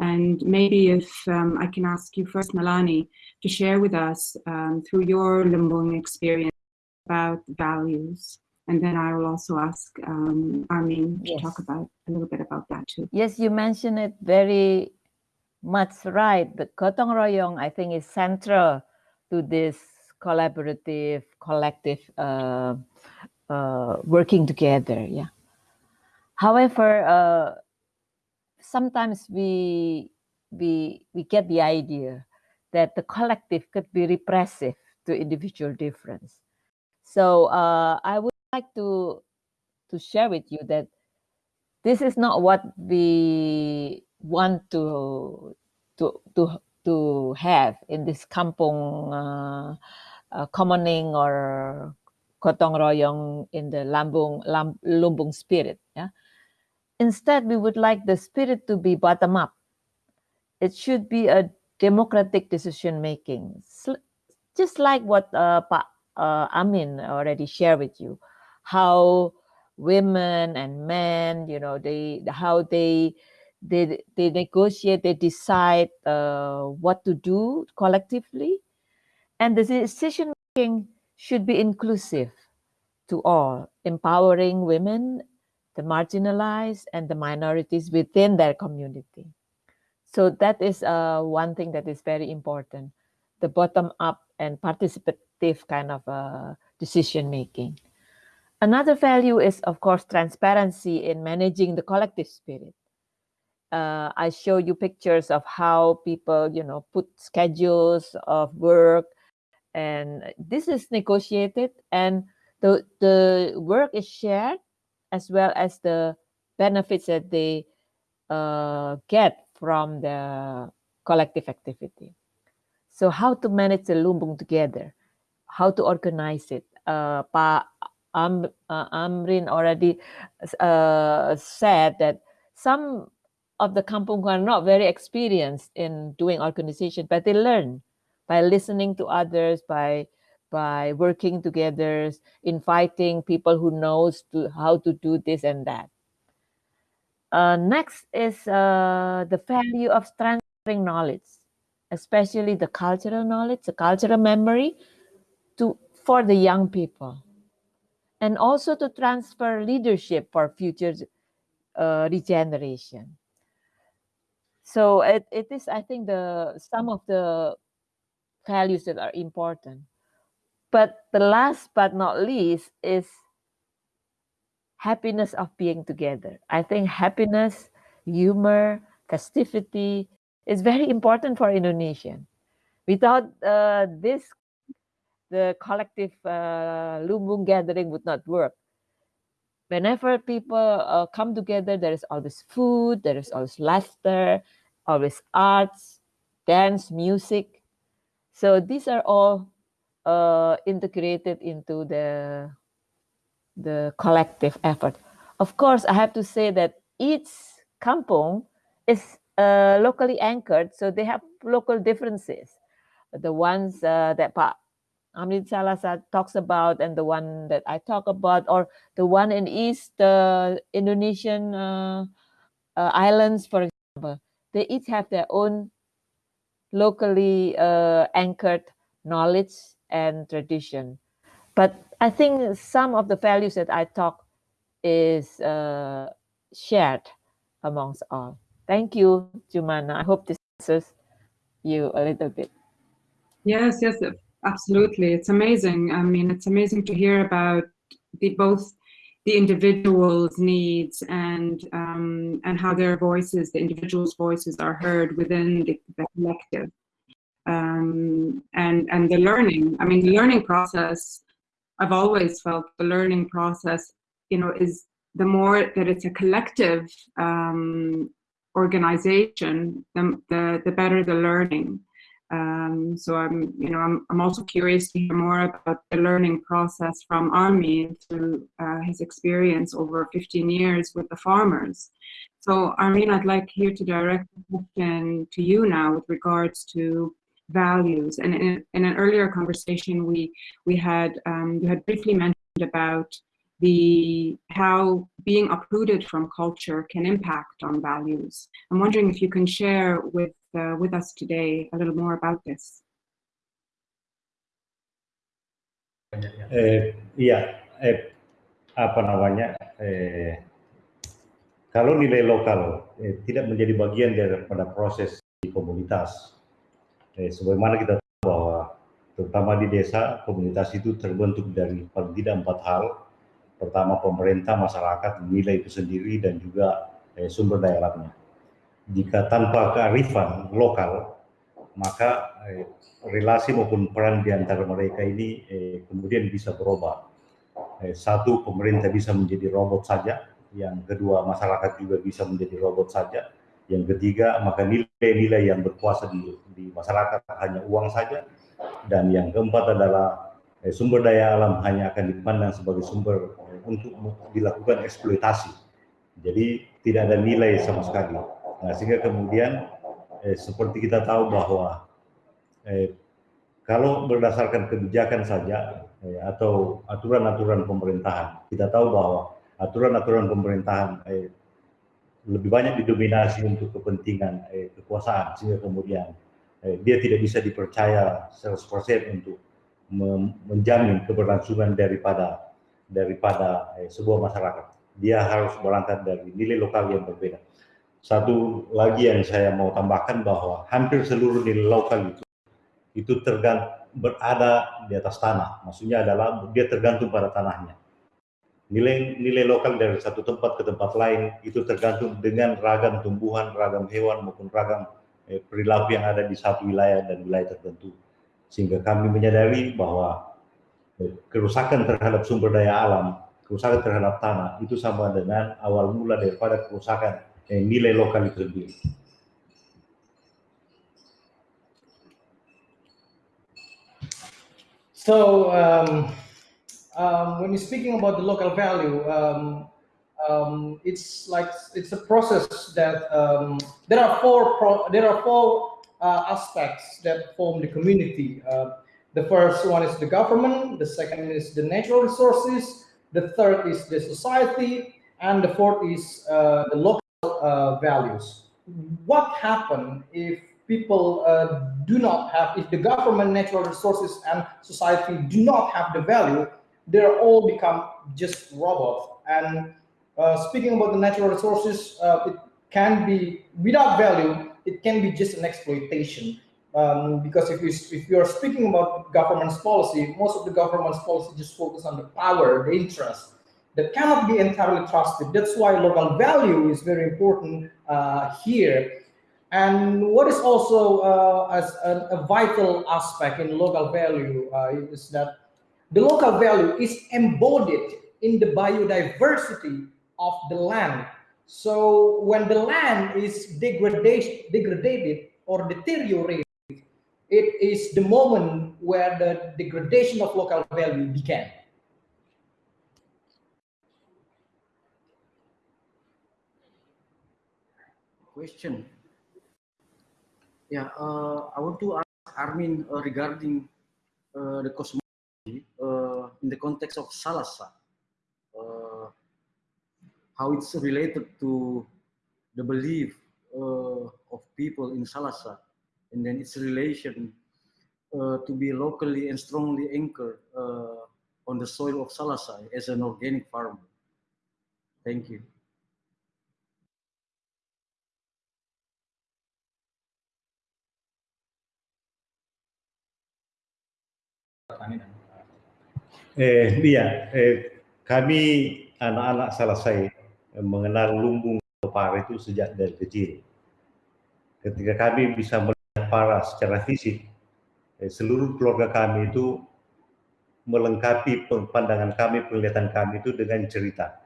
And maybe if um, I can ask you first, Melanie, to share with us um, through your Lumbung experience about values And then I will also ask um, Armin to Yes. talk about a little bit about that too. Yes, you mentioned it very much right. The Gotong Royong, I think, is central to this collaborative, collective uh, uh, working together. Yeah. However, uh, sometimes we we we get the idea that the collective could be repressive to individual difference. So uh, I would like to to share with you that this is not what we want to to to to have in this kampung uh, uh, commoning or gotong royong in the lambung lam, lumbung spirit yeah? Instead we would like the spirit to be bottom up. It should be a democratic decision making. Just like what uh, Pa uh, Amin already shared with you how women and men you know they how they they they negotiate they decide uh, what to do collectively. And the decision making should be inclusive to all empowering women the marginalized and the minorities within their community. So that is uh, one thing that is very important the bottom up and participative kind of uh, decision making. Another value is, of course, transparency in managing the collective spirit. Uh, I show you pictures of how people, you know, put schedules of work, and this is negotiated, and the the work is shared, as well as the benefits that they uh, get from the collective activity. So, how to manage the lumbung together, how to organize it. Uh, Pa Am, uh, Amrin already uh, said that some of the kampung are not very experienced in doing organization, but they learn by listening to others, by by working together, inviting people who knows to how to do this and that. Uh, next is uh, the value of transferring knowledge, especially the cultural knowledge, the cultural memory, to for the young people and also to transfer leadership for future uh, regeneration. So it, it is, I think, the some of the values that are important. But the last but not least is happiness of being together. I think happiness, humor, festivity is very important for Indonesian. Without uh, this the collective uh, lumbung gathering would not work. Whenever people uh, come together, there is always food, there is always laughter, always arts, dance, music. So these are all uh, integrated into the the collective effort. Of course, I have to say that each kampung is uh, locally anchored, so they have local differences. The ones uh, that Amrit Salasai talks about and the one that I talk about, or the one in East uh, Indonesian uh, uh, islands, for example, they each have their own locally uh, anchored knowledge and tradition. But I think some of the values that I talk is uh, shared amongst all. Thank you, Jumana. I hope this answers you a little bit. Yes, yes, absolutely. It's amazing. I mean, it's amazing to hear about the both the individual's needs and um, and how their voices, the individual's voices, are heard within the, the collective. Um, and and the learning. I mean, the learning process. I've always felt the learning process, you know, is the more that it's a collective um, organization, the, the the better the learning. Um, so I'm, you know, I'm, I'm also curious to hear more about the learning process from Armin through uh, his experience over 15 years with the farmers. So Armin, I'd like here to direct the question to you now with regards to values. And in, in an earlier conversation, we we had um, you had briefly mentioned about the how being uprooted from culture can impact on values. I'm wondering if you can share with uh, with us today a little more about this. Eh, iya, eh, apa namanya eh, kalau nilai lokal eh, tidak menjadi bagian daripada proses di komunitas, eh, sebagaimana kita tahu bahwa terutama di desa komunitas itu terbentuk dari paling tidak empat hal. Pertama pemerintah, masyarakat, nilai itu sendiri dan juga eh, sumber daya alamnya. Jika tanpa kearifan lokal, maka eh, relasi maupun peran di antara mereka ini eh, kemudian bisa berubah. Eh, satu, pemerintah bisa menjadi robot saja. Yang kedua, masyarakat juga bisa menjadi robot saja. Yang ketiga, maka nilai-nilai yang berkuasa di, di masyarakat hanya uang saja. Dan yang keempat adalah eh, sumber daya alam hanya akan dipandang sebagai sumber untuk dilakukan eksploitasi. Jadi tidak ada nilai sama sekali. Nah, sehingga kemudian eh, seperti kita tahu bahwa eh, kalau berdasarkan kebijakan saja eh, atau aturan-aturan pemerintahan, kita tahu bahwa aturan-aturan pemerintahan eh, lebih banyak didominasi untuk kepentingan eh, kekuasaan sehingga kemudian eh, dia tidak bisa dipercaya 100% untuk menjamin keberlangsungan daripada daripada eh, sebuah masyarakat. Dia harus berangkat dari nilai lokal yang berbeda. Satu lagi yang saya mau tambahkan bahwa hampir seluruh nilai lokal itu itu tergantung berada di atas tanah. Maksudnya adalah dia tergantung pada tanahnya. Nilai nilai lokal dari satu tempat ke tempat lain itu tergantung dengan ragam tumbuhan, ragam hewan maupun ragam eh, perilaku yang ada di satu wilayah dan wilayah tertentu. Sehingga kami menyadari bahwa kerusakan terhadap sumber daya alam, kerusakan terhadap tanah itu sama dengan awal mula daripada kerusakan eh, nilai lokal itu sendiri. So um, um, when you're speaking about the local value, um, um it's like it's a process that um, there are four there are four uh, aspects that form the community. Uh, the first one is the government, the second is the natural resources, the third is the society, and the fourth is uh, the local uh, values. What happens if people uh, do not have, if the government, natural resources, and society do not have the value, they're all become just robots. And uh, speaking about the natural resources, uh, it can be, without value, it can be just an exploitation. Um, because if, we, if you're speaking about government's policy, most of the government's policy just focus on the power, the interest, that cannot be entirely trusted. That's why local value is very important uh, here and what is also uh, as a, a, vital aspect in local value uh, is that the local value is embodied in the biodiversity of the land. So when the land is degradation, degraded or deteriorated, it is the moment where the degradation of local value began. Question. Yeah, uh, I want to ask Armin uh, regarding uh, the cosmology uh, in the context of Salasai, uh, how it's related to the belief uh, of people in Salasai, and then its relation to be locally and strongly anchored on the soil of Salasa as an organic farmer. Thank you. Eh, iya, eh, kami anak-anak selesai mengenal lumbung para itu sejak dari kecil. Ketika kami bisa melihat para secara fisik, eh, seluruh keluarga kami itu melengkapi pandangan kami, penglihatan kami itu dengan cerita.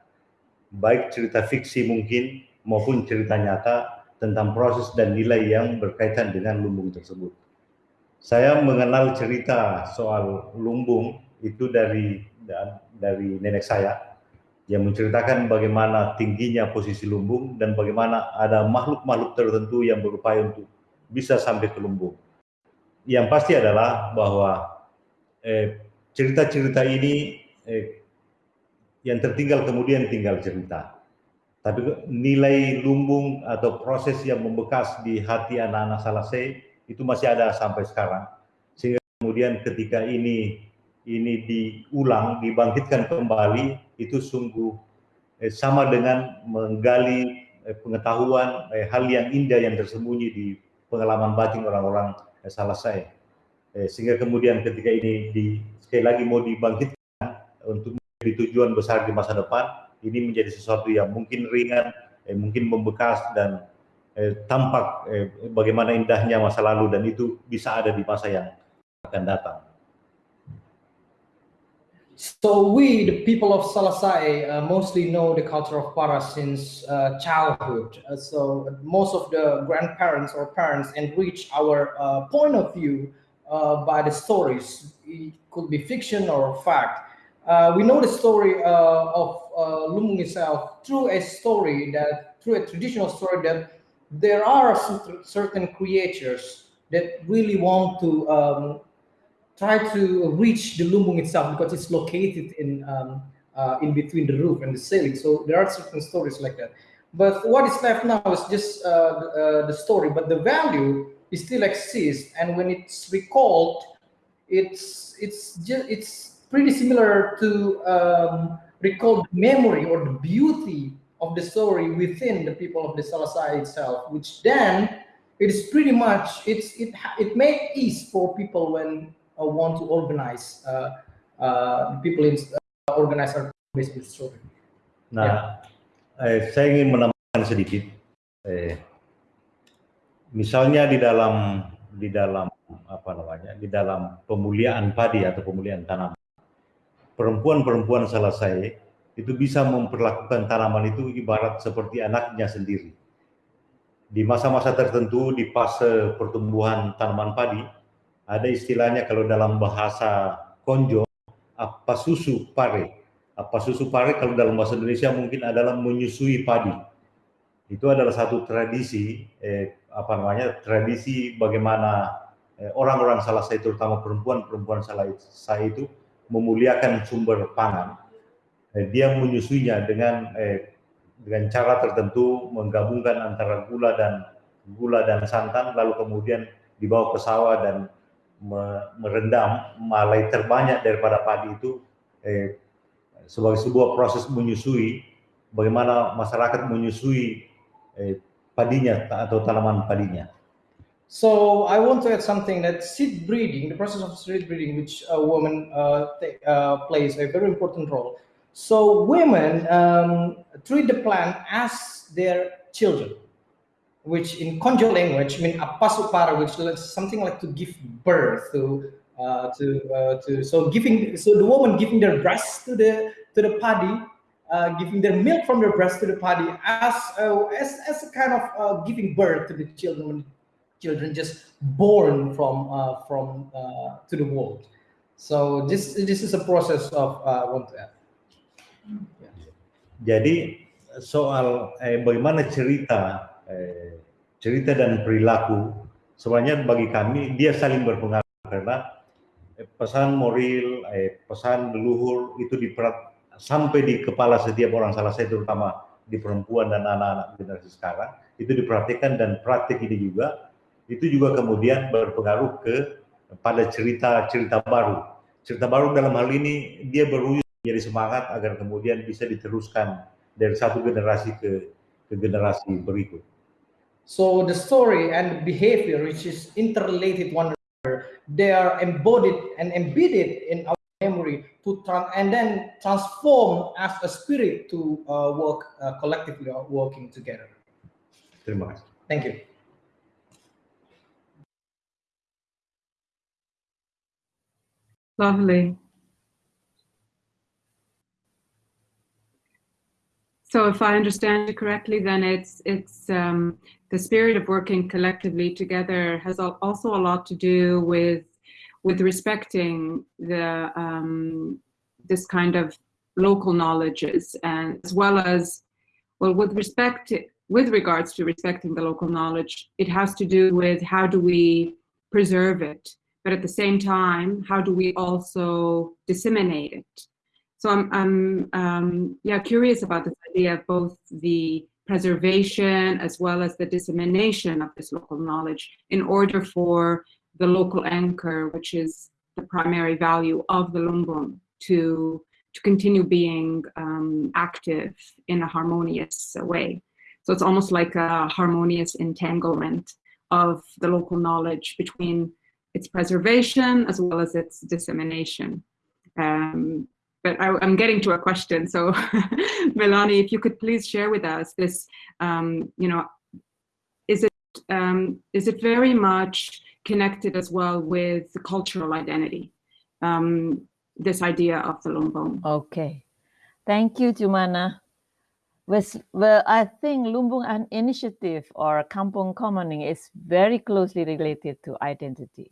Baik cerita fiksi mungkin maupun cerita nyata tentang proses dan nilai yang berkaitan dengan lumbung tersebut. Saya mengenal cerita soal lumbung itu dari dari nenek saya yang menceritakan bagaimana tingginya posisi lumbung dan bagaimana ada makhluk-makhluk tertentu yang berupaya untuk bisa sampai ke lumbung. Yang pasti adalah bahwa eh, cerita-cerita eh, ini eh, yang tertinggal kemudian tinggal cerita. Tapi nilai lumbung atau proses yang membekas di hati anak-anak Salase itu masih ada sampai sekarang. Sehingga kemudian ketika ini ini diulang, dibangkitkan kembali, itu sungguh eh, sama dengan menggali eh, pengetahuan eh, hal yang indah yang tersembunyi di pengalaman batin orang-orang eh, salah saya. Eh, sehingga kemudian ketika ini di, sekali lagi mau dibangkitkan untuk menjadi tujuan besar di masa depan, ini menjadi sesuatu yang mungkin ringan, eh, mungkin membekas dan eh, tampak eh, bagaimana indahnya masa lalu dan itu bisa ada di masa yang akan datang. So we, the people of Salasai, uh, mostly know the culture of Para since uh, childhood. Uh, so most of the grandparents or parents enrich our uh, point of view uh, by the stories. It could be fiction or fact. Uh, we know the story of Lumbung itself through a story that, through a traditional story that there are certain creatures that really want to um, try to reach the lumbung itself because it's located in um, uh, in between the roof and the ceiling. So there are certain stories like that. But what is left now is just uh, uh, the story, but the value is still exists. And when it's recalled, it's it's just it's pretty similar to um, recall the memory or the beauty of the story within the people of the Salasai itself, which then it is pretty much it's it it made ease for people when uh, want to organize uh, uh, people in uh, organize our based story. Nah, eh, saya ingin menambahkan sedikit. Eh, misalnya di dalam di dalam apa namanya di dalam pemuliaan padi atau pemuliaan tanaman, perempuan-perempuan salah saya itu bisa memperlakukan tanaman itu ibarat seperti anaknya sendiri. Di masa-masa tertentu di fase pertumbuhan tanaman padi, ada istilahnya kalau dalam bahasa konjo, apa susu pare. Apa susu pare kalau dalam bahasa Indonesia mungkin adalah menyusui padi. Itu adalah satu tradisi, eh, apa namanya, tradisi bagaimana eh, orang-orang salah saya, terutama perempuan-perempuan salah saya itu memuliakan sumber pangan. Eh, dia menyusuinya dengan eh, dengan cara tertentu menggabungkan antara gula dan gula dan santan lalu kemudian dibawa ke sawah dan merendam malai terbanyak daripada padi itu eh, sebagai sebuah proses menyusui bagaimana masyarakat menyusui eh, padinya atau tanaman padinya. So I want to add something that seed breeding, the process of seed breeding, which a woman uh, uh, plays a very important role. So women um, treat the plant as their children, which in Konjo language mean apasupara, which is something like to give birth to uh, to uh, to so giving so the woman giving their breast to the to the paddy, uh, giving their milk from their breast to the paddy as uh, as as a kind of uh, giving birth to the children children just born from uh, from to the world. So this this is a process of want to add. Yeah. Jadi soal eh, bagaimana cerita eh, cerita dan perilaku sebenarnya bagi kami dia saling berpengaruh karena eh, pesan moral, eh, pesan leluhur itu diperat sampai di kepala setiap orang salah saya terutama di perempuan dan anak-anak generasi sekarang itu diperhatikan dan praktik ini juga itu juga kemudian berpengaruh ke pada cerita-cerita baru. Cerita baru dalam hal ini dia berwujud menjadi semangat agar kemudian bisa diteruskan dari satu generasi ke ke generasi berikut. So the story and behavior which is interrelated one another, they are embodied and embedded in our memory to and then transform as a spirit to uh, work uh, collectively or working together. Terima kasih. Thank you. Lovely. So if I understand you correctly, then it's it's um, the spirit of working collectively together has also a lot to do with with respecting the um, this kind of local knowledges and as well as well with respect to, with regards to respecting the local knowledge, it has to do with how do we preserve it but at the same time, how do we also disseminate it? So I'm, I'm um, yeah, curious about this idea of both the preservation as well as the dissemination of this local knowledge in order for the local anchor, which is the primary value of the lumbung to to continue being um, active in a harmonious way. So it's almost like a harmonious entanglement of the local knowledge between its preservation as well as its dissemination. Um, but I, am getting to a question. So Melanie, if you could please share with us this, um, you know, is it, um, is it very much connected as well with the cultural identity? Um, this idea of the Lumbung. Okay. Thank you, Jumana. Well, I think Lumbung an initiative or Kampung Commoning is very closely related to identity.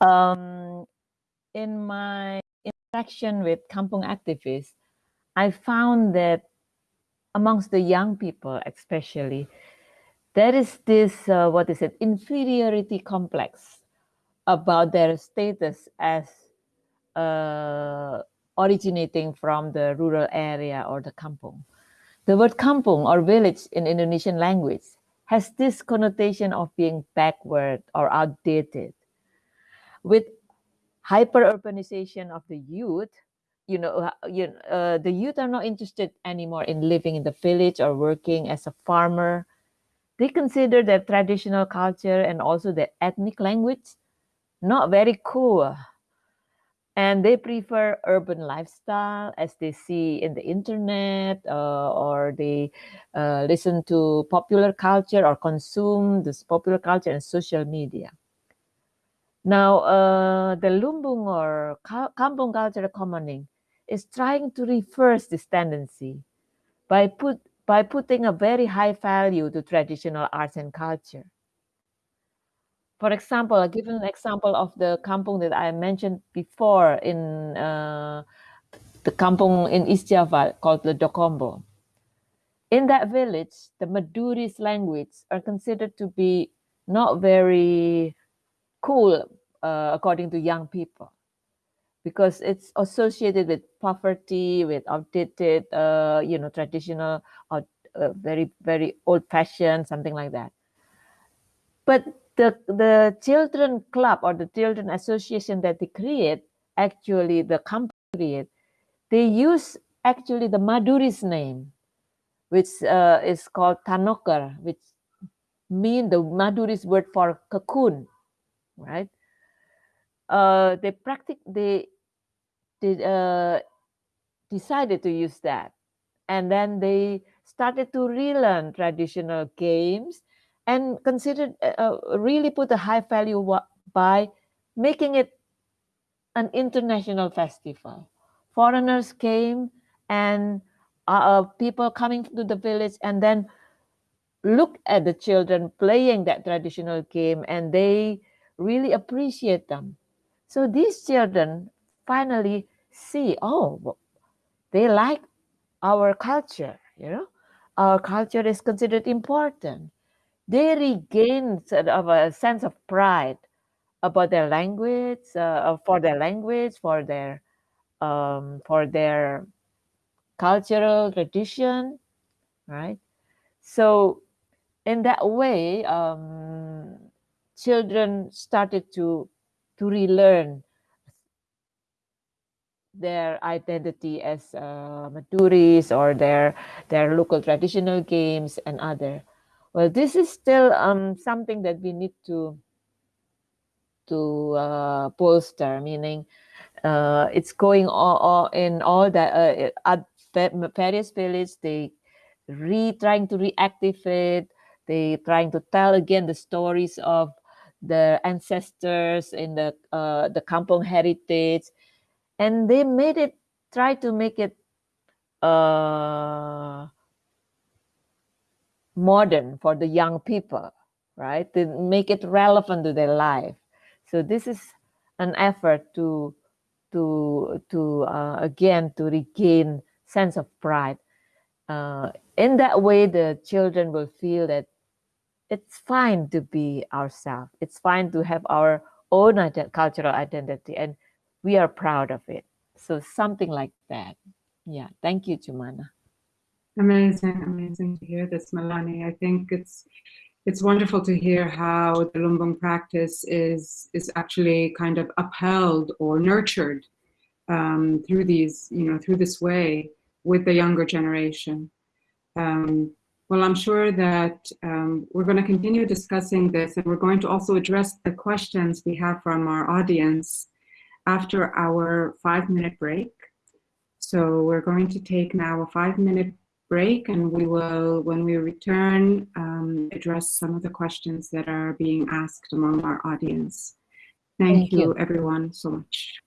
Um, in my interaction with Kampung activists, I found that amongst the young people especially, there is this, uh, what is it, inferiority complex about their status as uh, originating from the rural area or the kampung. The word kampung or village in Indonesian language has this connotation of being backward or outdated. With hyper-urbanization of the youth, you know, uh, you, uh, the youth are not interested anymore in living in the village or working as a farmer. They consider their traditional culture and also their ethnic language not very cool and they prefer urban lifestyle as they see in the internet uh, or they uh, listen to popular culture or consume this popular culture and social media. Now, uh, the Lumbung or Kampung culture commoning is trying to reverse this tendency by put by putting a very high value to traditional arts and culture. For example, I'll give an example of the kampung that I mentioned before in uh, the kampung in East Java called Ledokombo. In that village, the Maduris language are considered to be not very cool uh, according to young people because it's associated with poverty, with outdated, uh, you know, traditional or uh, very, very old fashioned, something like that. But the the children club or the children association that they create actually the company create they use actually the maduri's name which uh, is called Tanoker which mean the maduri's word for cocoon right uh, they practice they they uh, decided to use that and then they started to relearn traditional games and considered uh, uh, really put a high value by making it an international festival. Foreigners came and uh, uh, people coming to the village and then look at the children playing that traditional game and they really appreciate them. So these children finally see, oh, they like our culture, you know, our culture is considered important they regain sort of a sense of pride about their language, uh, for their language, for their um, for their cultural tradition, right? So in that way, um, children started to to relearn their identity as uh, Maduris or their their local traditional games and other. Well, this is still um, something that we need to to uh, bolster, meaning uh, it's going all, all in all that uh, at various villages, they re trying to reactivate, they trying to tell again the stories of the ancestors in the uh, the kampung heritage, and they made it try to make it uh, modern for the young people, right? To make it relevant to their life. So this is an effort to to to uh, again to regain sense of pride. Uh, in that way, the children will feel that it's fine to be ourselves. It's fine to have our own ident cultural identity, and we are proud of it. So something like that. Yeah. Thank you, Jumana. Amazing, amazing to hear this, Melanie. I think it's it's wonderful to hear how the Lumbung practice is is actually kind of upheld or nurtured um, through these, you know, through this way with the younger generation. Um, well, I'm sure that um, we're going to continue discussing this and we're going to also address the questions we have from our audience after our five minute break. So we're going to take now a five minute break and we will, when we return, um, address some of the questions that are being asked among our audience. Thank, Thank you, you. everyone so much.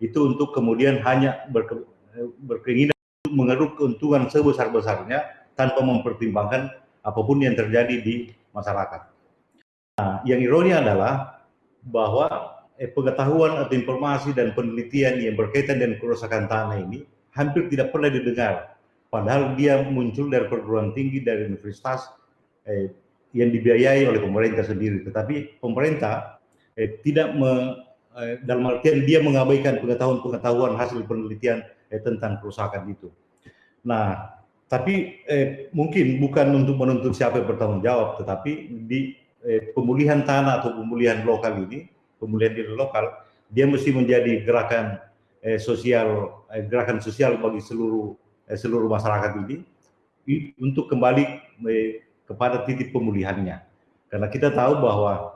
Itu untuk kemudian hanya berke, berkeinginan untuk mengeruk keuntungan sebesar-besarnya tanpa mempertimbangkan apa pun yang terjadi di masyarakat. Nah, yang ironi adalah bahwa eh, pengetahuan atau informasi dan penelitian yang berkaitan dengan kerusakan tanah ini hampir tidak pernah didengar. Padahal dia muncul dari perguruan tinggi, dari universitas eh, yang dibiayai oleh pemerintah sendiri. Tetapi pemerintah eh, tidak me, eh, dalam artian dia mengabaikan pengetahuan-pengetahuan hasil penelitian eh, tentang kerusakan itu. Nah, tapi eh, mungkin bukan untuk menuntut siapa yang bertanggung jawab, tetapi di eh, pemulihan tanah atau pemulihan lokal ini, pemulihan diri lokal, dia mesti menjadi gerakan eh, sosial, eh, gerakan sosial bagi seluruh eh, seluruh masyarakat ini untuk kembali eh, kepada titik pemulihannya. Karena kita tahu bahwa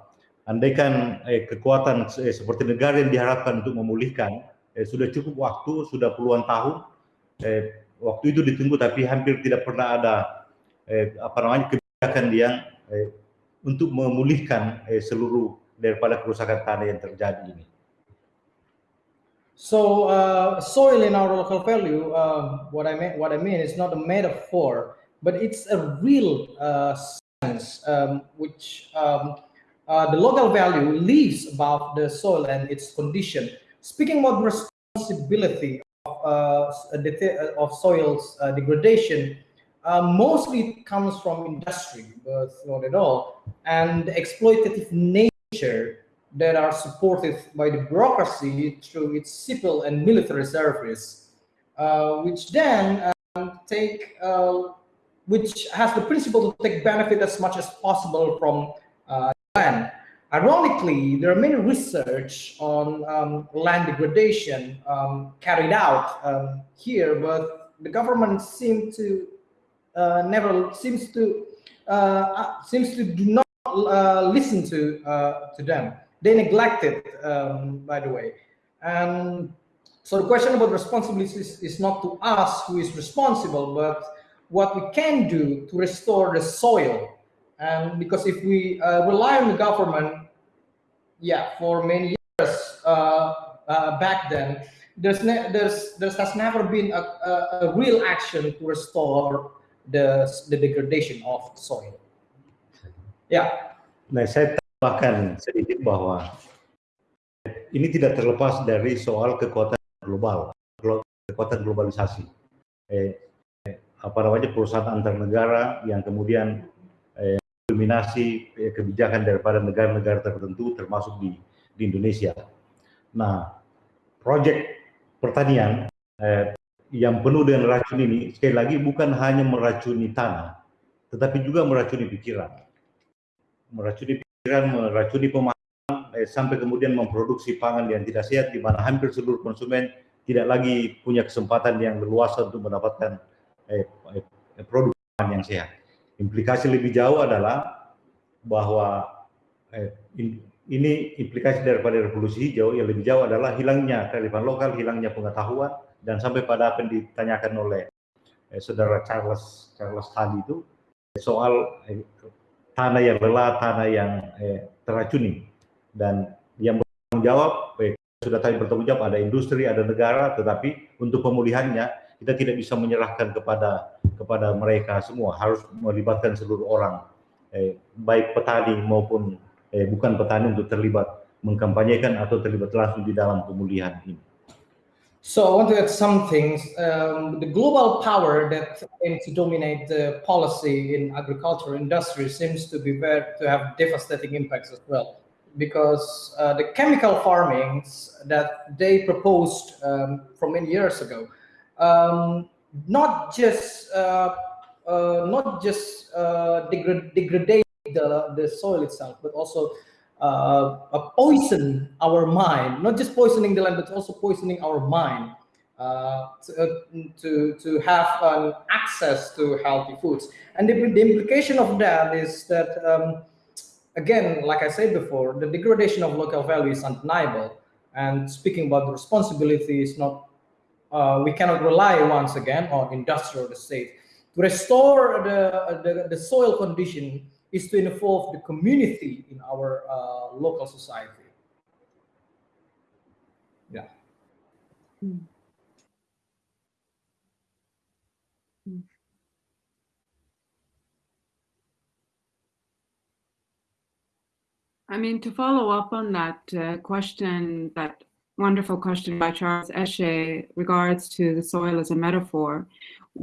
andaikan eh, kekuatan eh, seperti negara yang diharapkan untuk memulihkan eh, sudah cukup waktu, sudah puluhan tahun, eh, waktu itu ditunggu tapi hampir tidak pernah ada eh, apa namanya kebijakan yang eh, untuk memulihkan eh, seluruh daripada kerusakan tanah yang terjadi ini. So uh, soil in our local value, uh, what I mean, what I mean is not a metaphor, but it's a real uh, sense um, which um, uh, the local value lives above the soil and its condition. Speaking about responsibility of, uh, of soil's uh, degradation, uh, mostly comes from industry, but not at all, and exploitative nature that are supported by the bureaucracy through its civil and military service, uh, which then um, take uh, which has the principle to take benefit as much as possible from uh. Ironically, there are many research on um, land degradation um, carried out um, here, but the government seems to uh, never seems to uh, uh seems to do not uh, listen to uh, to them. They neglect it, um, by the way. And so the question about responsibility is, is not to us who is responsible, but what we can do to restore the soil. And because if we uh, rely on the government, yeah, for many years uh, uh, back then, there's, there's there has never been a, a, a, real action to restore the the degradation of soil. Yeah. Nah, saya tambahkan sedikit bahwa ini tidak terlepas dari soal kekuatan global, kekuatan globalisasi. Eh, apa namanya perusahaan antar negara yang kemudian eh, dominasi eh, kebijakan daripada negara-negara tertentu termasuk di, di Indonesia. Nah, proyek pertanian eh, yang penuh dengan racun ini sekali lagi bukan hanya meracuni tanah, tetapi juga meracuni pikiran, meracuni pikiran, meracuni pemahaman eh, sampai kemudian memproduksi pangan yang tidak sehat di mana hampir seluruh konsumen tidak lagi punya kesempatan yang leluasa untuk mendapatkan eh, eh, produk yang sehat. Implikasi lebih jauh adalah bahwa eh, in, ini implikasi daripada revolusi hijau yang lebih jauh adalah hilangnya kearifan lokal, hilangnya pengetahuan, dan sampai pada apa yang ditanyakan oleh eh, saudara Charles Charles tadi itu soal eh, tanah yang lelah, tanah yang eh, teracuni, dan yang bertanggung jawab eh, sudah tadi bertanggung jawab ada industri, ada negara, tetapi untuk pemulihannya kita tidak bisa menyerahkan kepada kepada mereka semua harus melibatkan seluruh orang eh, baik petani maupun eh, bukan petani untuk terlibat mengkampanyekan atau terlibat langsung di dalam pemulihan ini. So I want to add some things. Um, the global power that aims to dominate the policy in agriculture industry seems to be to have devastating impacts as well, because uh, the chemical farmings that they proposed um, from many years ago um, not just uh, uh, not just uh, degrade, degrade the, the soil itself, but also uh, poison our mind, not just poisoning the land, but also poisoning our mind uh, to, uh, to, to have um, access to healthy foods. And the, the implication of that is that, um, again, like I said before, the degradation of local value is undeniable. And speaking about the responsibility is not uh, we cannot rely once again on industrial or the state. To restore the, the, the soil condition is to involve the community in our uh, local society. Yeah. Mm. Mm. I mean, to follow up on that uh, question, that wonderful question by Charles Esche regards to the soil as a metaphor,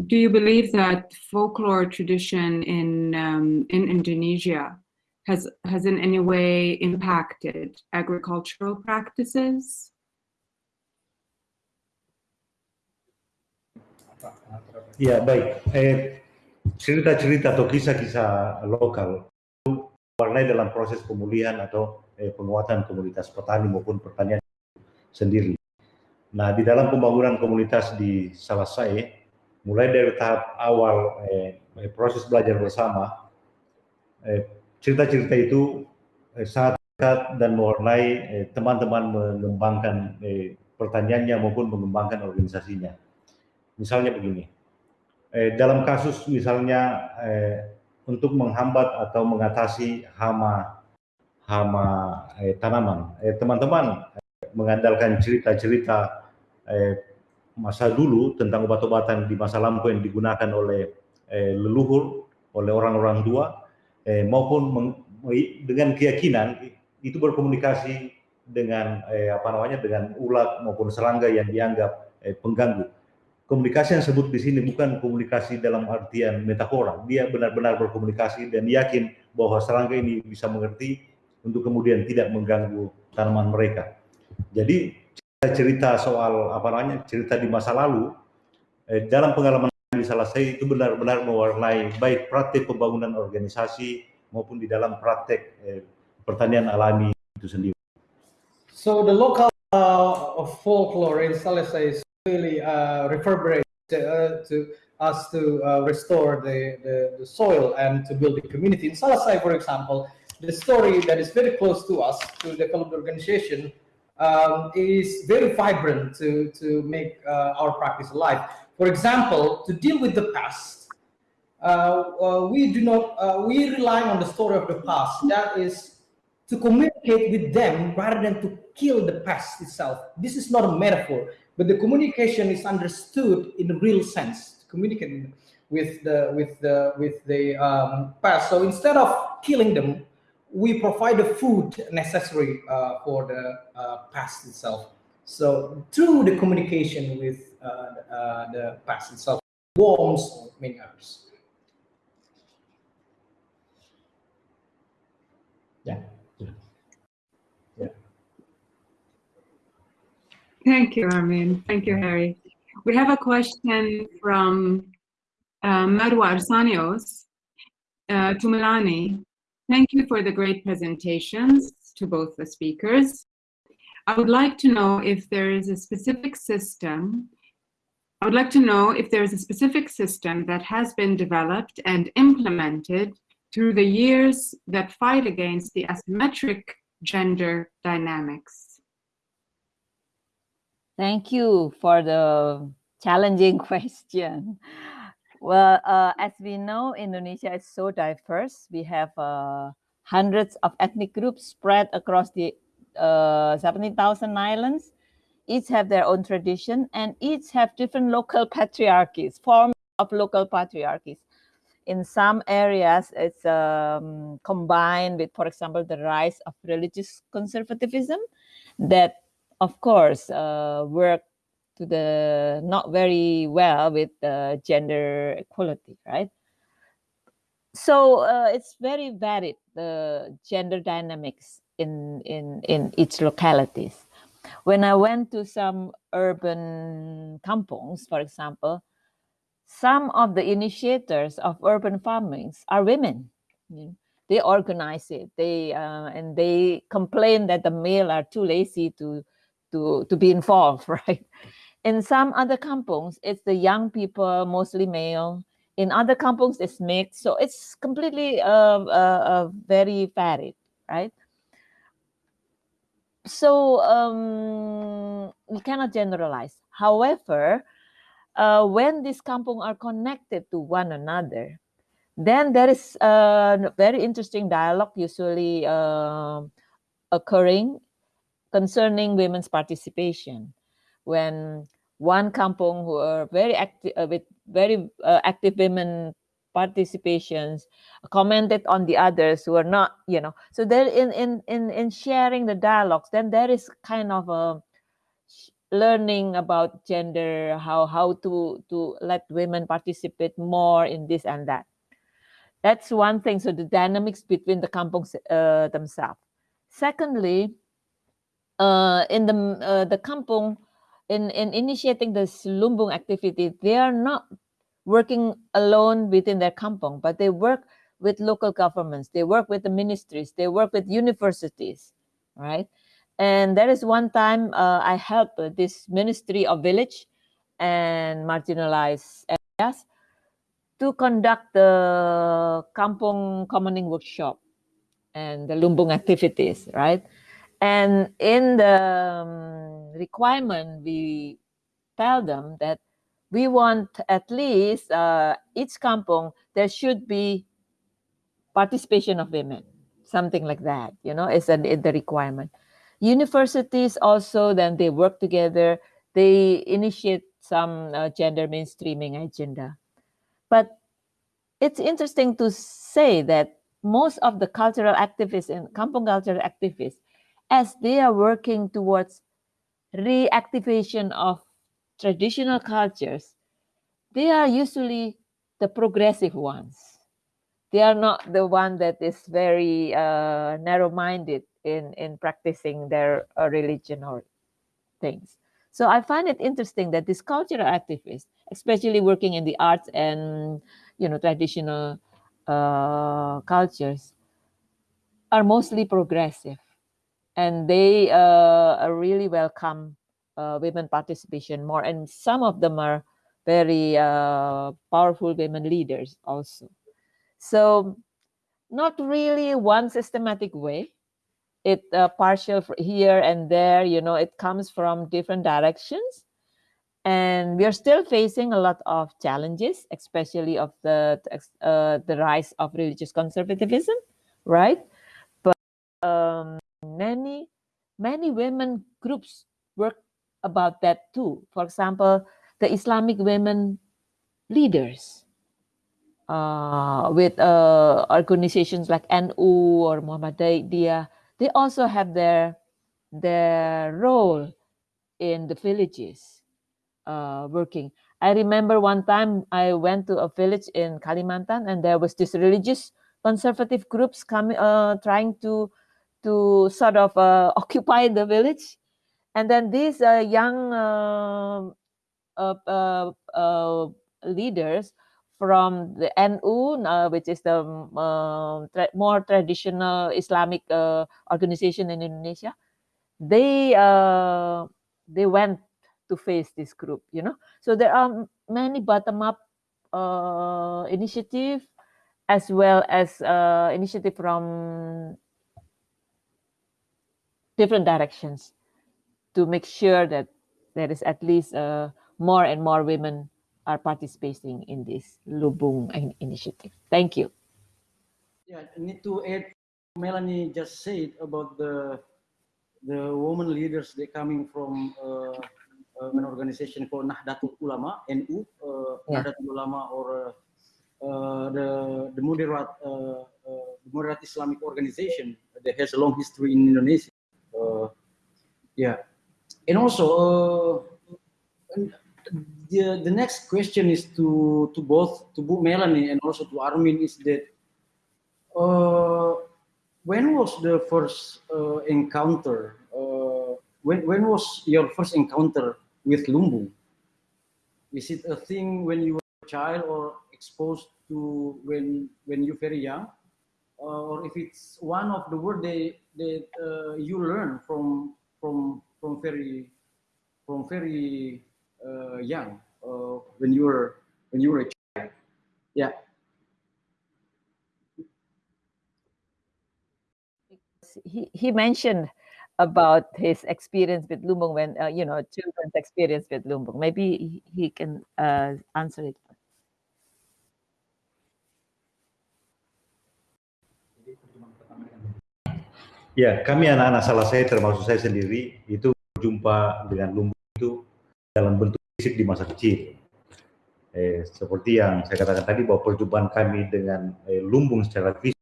do you believe that folklore tradition in um, in Indonesia has has in any way impacted agricultural practices? Ya baik, eh, cerita-cerita atau kisah-kisah lokal warnai dalam proses pemulihan atau eh, penguatan komunitas petani maupun pertanian sendiri. Nah, di dalam pembangunan komunitas di Salasai, mulai dari tahap awal eh, eh proses belajar bersama, eh, cerita-cerita itu eh, sangat dekat dan mewarnai teman-teman eh, mengembangkan eh, pertaniannya maupun mengembangkan organisasinya. Misalnya begini, eh, dalam kasus misalnya eh, untuk menghambat atau mengatasi hama hama eh, tanaman, eh, teman-teman eh, mengandalkan cerita-cerita eh, masa dulu tentang obat-obatan di masa lampau yang digunakan oleh eh, leluhur, oleh orang-orang tua, eh, maupun dengan keyakinan itu berkomunikasi dengan eh, apa namanya dengan ulat maupun serangga yang dianggap eh, pengganggu komunikasi yang sebut di sini bukan komunikasi dalam artian metafora. Dia benar-benar berkomunikasi dan yakin bahwa serangga ini bisa mengerti untuk kemudian tidak mengganggu tanaman mereka. Jadi cerita soal apa namanya cerita di masa lalu eh, dalam pengalaman di salah saya itu benar-benar mewarnai baik praktik pembangunan organisasi maupun di dalam praktek eh, pertanian alami itu sendiri. So the local uh, folklore in Salesai really uh, reverberate uh, to us to uh, restore the, the, the, soil and to build a community. In Salasai, for example, the story that is very close to us, to the develop organization, um, is very vibrant to, to make uh, our practice alive. For example, to deal with the past, uh, uh, we do not, we rely on the story of the past. That is to communicate with them rather than to kill the past itself. This is not a metaphor but the communication is understood in a real sense communicating with the with the with the um, past so instead of killing them we provide the food necessary uh, for the uh, past itself so through the communication with uh, uh the past itself worms or many others yeah Thank you, Armin. Thank you, Harry. We have a question from uh, Marwa Arsanios uh, to Melanie. Thank you for the great presentations to both the speakers. I would like to know if there is a specific system I would like to know if there is a specific system that has been developed and implemented through the years that fight against the asymmetric gender dynamics. Thank you for the challenging question. Well, uh, as we know, Indonesia is so diverse. We have uh, hundreds of ethnic groups spread across the uh, 70,000 islands. Each have their own tradition and each have different local patriarchies, forms of local patriarchies. In some areas, it's um, combined with, for example, the rise of religious conservatism that of course, uh, work to the not very well with the gender equality, right? So uh, it's very varied, the gender dynamics in, in, in each localities. When I went to some urban kampungs, for example, some of the initiators of urban farmings are women. You know, they organize it. They uh, and they complain that the male are too lazy to to, to be involved, right? In some other kampungs, it's the young people, mostly male. In other kampungs, it's mixed. So it's completely uh, uh, uh, very varied, right? So um, we cannot generalize. However, uh, when these kampung are connected to one another, then there is a very interesting dialogue usually uh, occurring concerning women's participation. When one kampong who are very active uh, with very uh, active women participations commented on the others who are not you know. So there in in in in sharing the dialogues then there is kind of a learning about gender how how to to let women participate more in this and that. That's one thing. So the dynamics between the kampongs uh, themselves. Secondly uh, in the uh, the kampong in in initiating this lumbung activity they are not working alone within their kampong but they work with local governments they work with the ministries they work with universities right and there is one time uh, I helped this Ministry of Village and Marginalized Areas to conduct the Kampong Commoning Workshop and the Lumbung activities, right? And in the um, requirement, we tell them that we want at least uh, each kampong, there should be participation of women, something like that, you know, is the requirement. Universities also, then they work together, they initiate some uh, gender mainstreaming agenda. But it's interesting to say that most of the cultural activists and Kampong cultural activists, as they are working towards reactivation of traditional cultures, they are usually the progressive ones. They are not the one that is very uh, narrow-minded in, in practicing their uh, religion or things. So I find it interesting that these cultural activists, especially working in the arts and you know traditional uh, cultures, are mostly progressive, and they uh, really welcome uh, women participation more. And some of them are very uh, powerful women leaders also. So not really one systematic way, it uh, partial here and there you know it comes from different directions and we are still facing a lot of challenges especially of the uh, the rise of religious conservatism right many many women groups work about that too for example the islamic women leaders uh, with uh, organizations like NU or Muhammadiyah they also have their their role in the villages uh, working. I remember one time I went to a village in Kalimantan and there was this religious conservative groups coming uh, trying to to sort of uh, occupy the village and then these uh, young uh, uh, leaders from the NU, uh, which is the uh, tra more traditional Islamic uh, organization in Indonesia, they uh, they went to face this group. You know, so there are many bottom-up uh, initiative as well as uh, initiative from different directions to make sure that there is at least more and more women are participating in this Lumbung initiative. Thank you. Yeah, I need to add, Melanie just said about the the women leaders they coming from uh, uh, an organization called Nahdlatul Ulama NU, uh, yeah. Nahdlatul Ulama or uh, the the moderate uh, uh, the moderate Islamic organization that has a long history in Indonesia. Yeah, and also the, the next question is to to both to Bu Melanie and also to Armin is that uh, when was the first uh, encounter? Uh, when when was your first encounter with Lumbung? Is it a thing when you were a child or exposed to when when you're very young, uh, or if it's one of the word that that uh, you learn from from from very from very uh, young, uh, when you were when you were a child. Yeah. He he mentioned about his experience with Lumbung when uh, you know children's experience with Lumbung. Maybe he can uh, answer it. Ya, kami anak-anak salah saya termasuk saya sendiri itu berjumpa dengan Lumbung itu dalam bentuk fisik di masa kecil. Eh, seperti yang saya katakan tadi bahwa perjumpaan kami dengan eh, lumbung secara fisik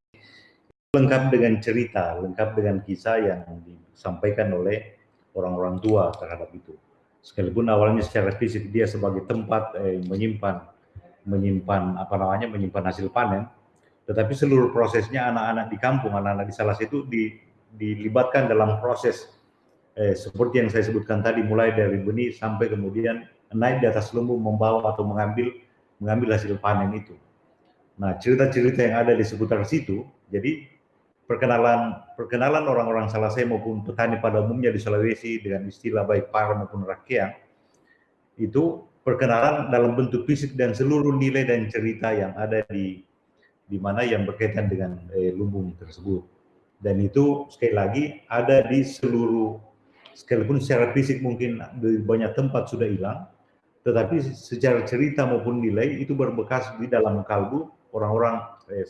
lengkap dengan cerita, lengkap dengan kisah yang disampaikan oleh orang-orang tua terhadap itu. Sekalipun awalnya secara fisik dia sebagai tempat eh, menyimpan menyimpan apa namanya menyimpan hasil panen, tetapi seluruh prosesnya anak-anak di kampung, anak-anak di salah situ di, dilibatkan dalam proses eh, seperti yang saya sebutkan tadi, mulai dari benih sampai kemudian naik di atas lumbung membawa atau mengambil mengambil hasil panen itu. Nah, cerita-cerita yang ada di seputar situ, jadi perkenalan perkenalan orang-orang Salasai maupun petani pada umumnya di Sulawesi dengan istilah baik para maupun rakyat itu perkenalan dalam bentuk fisik dan seluruh nilai dan cerita yang ada di di mana yang berkaitan dengan eh, lumbung tersebut. Dan itu sekali lagi ada di seluruh, sekalipun secara fisik mungkin di banyak tempat sudah hilang, tetapi secara cerita maupun nilai itu berbekas di dalam kalbu orang-orang eh,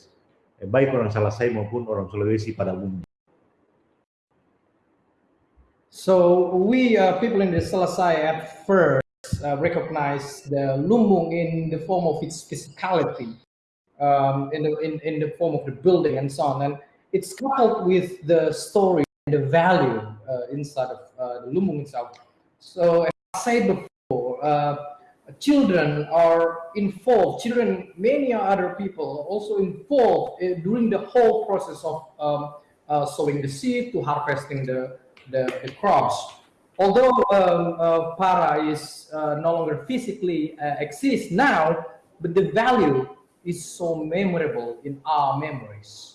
baik orang Salasai maupun orang Sulawesi pada umumnya. So we uh, people in the Selasai at first uh, recognize the lumbung in the form of its physicality, um, in the in, in the form of the building and so on, and it's coupled with the story and the value uh, inside of uh, the lumbung itself. So as I said before, uh, children are involved. Children, many other people also involved uh, during the whole process of um, uh, sowing the seed to harvesting the the, the crops. Although um, uh, para is no longer physically exists now, but the value is so memorable in our memories,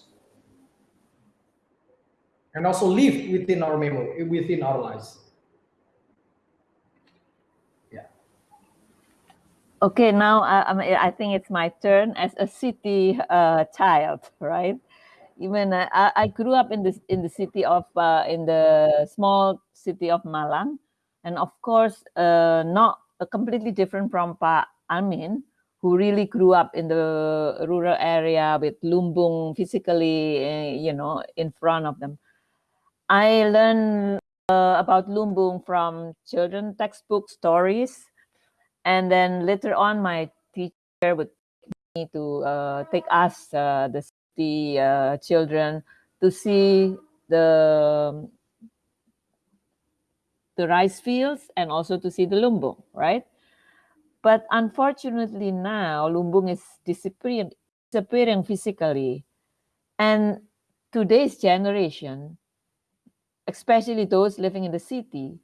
and also live within our memory, within our lives. Yeah. Okay, now I, I think it's my turn as a city uh, child, right? Even uh, I, I grew up in this in the city of uh, in the small city of Malang, and of course, uh, not completely different from Pak Amin, who really grew up in the rural area with Lumbung physically, uh, you know, in front of them. I learned uh, about Lumbung from children textbook stories. And then later on my teacher would take me to uh, take us uh, the city uh, children to see the the rice fields and also to see the lumbung right? But unfortunately now lumbung is disappearing disappearing physically. And today's generation especially those living in the city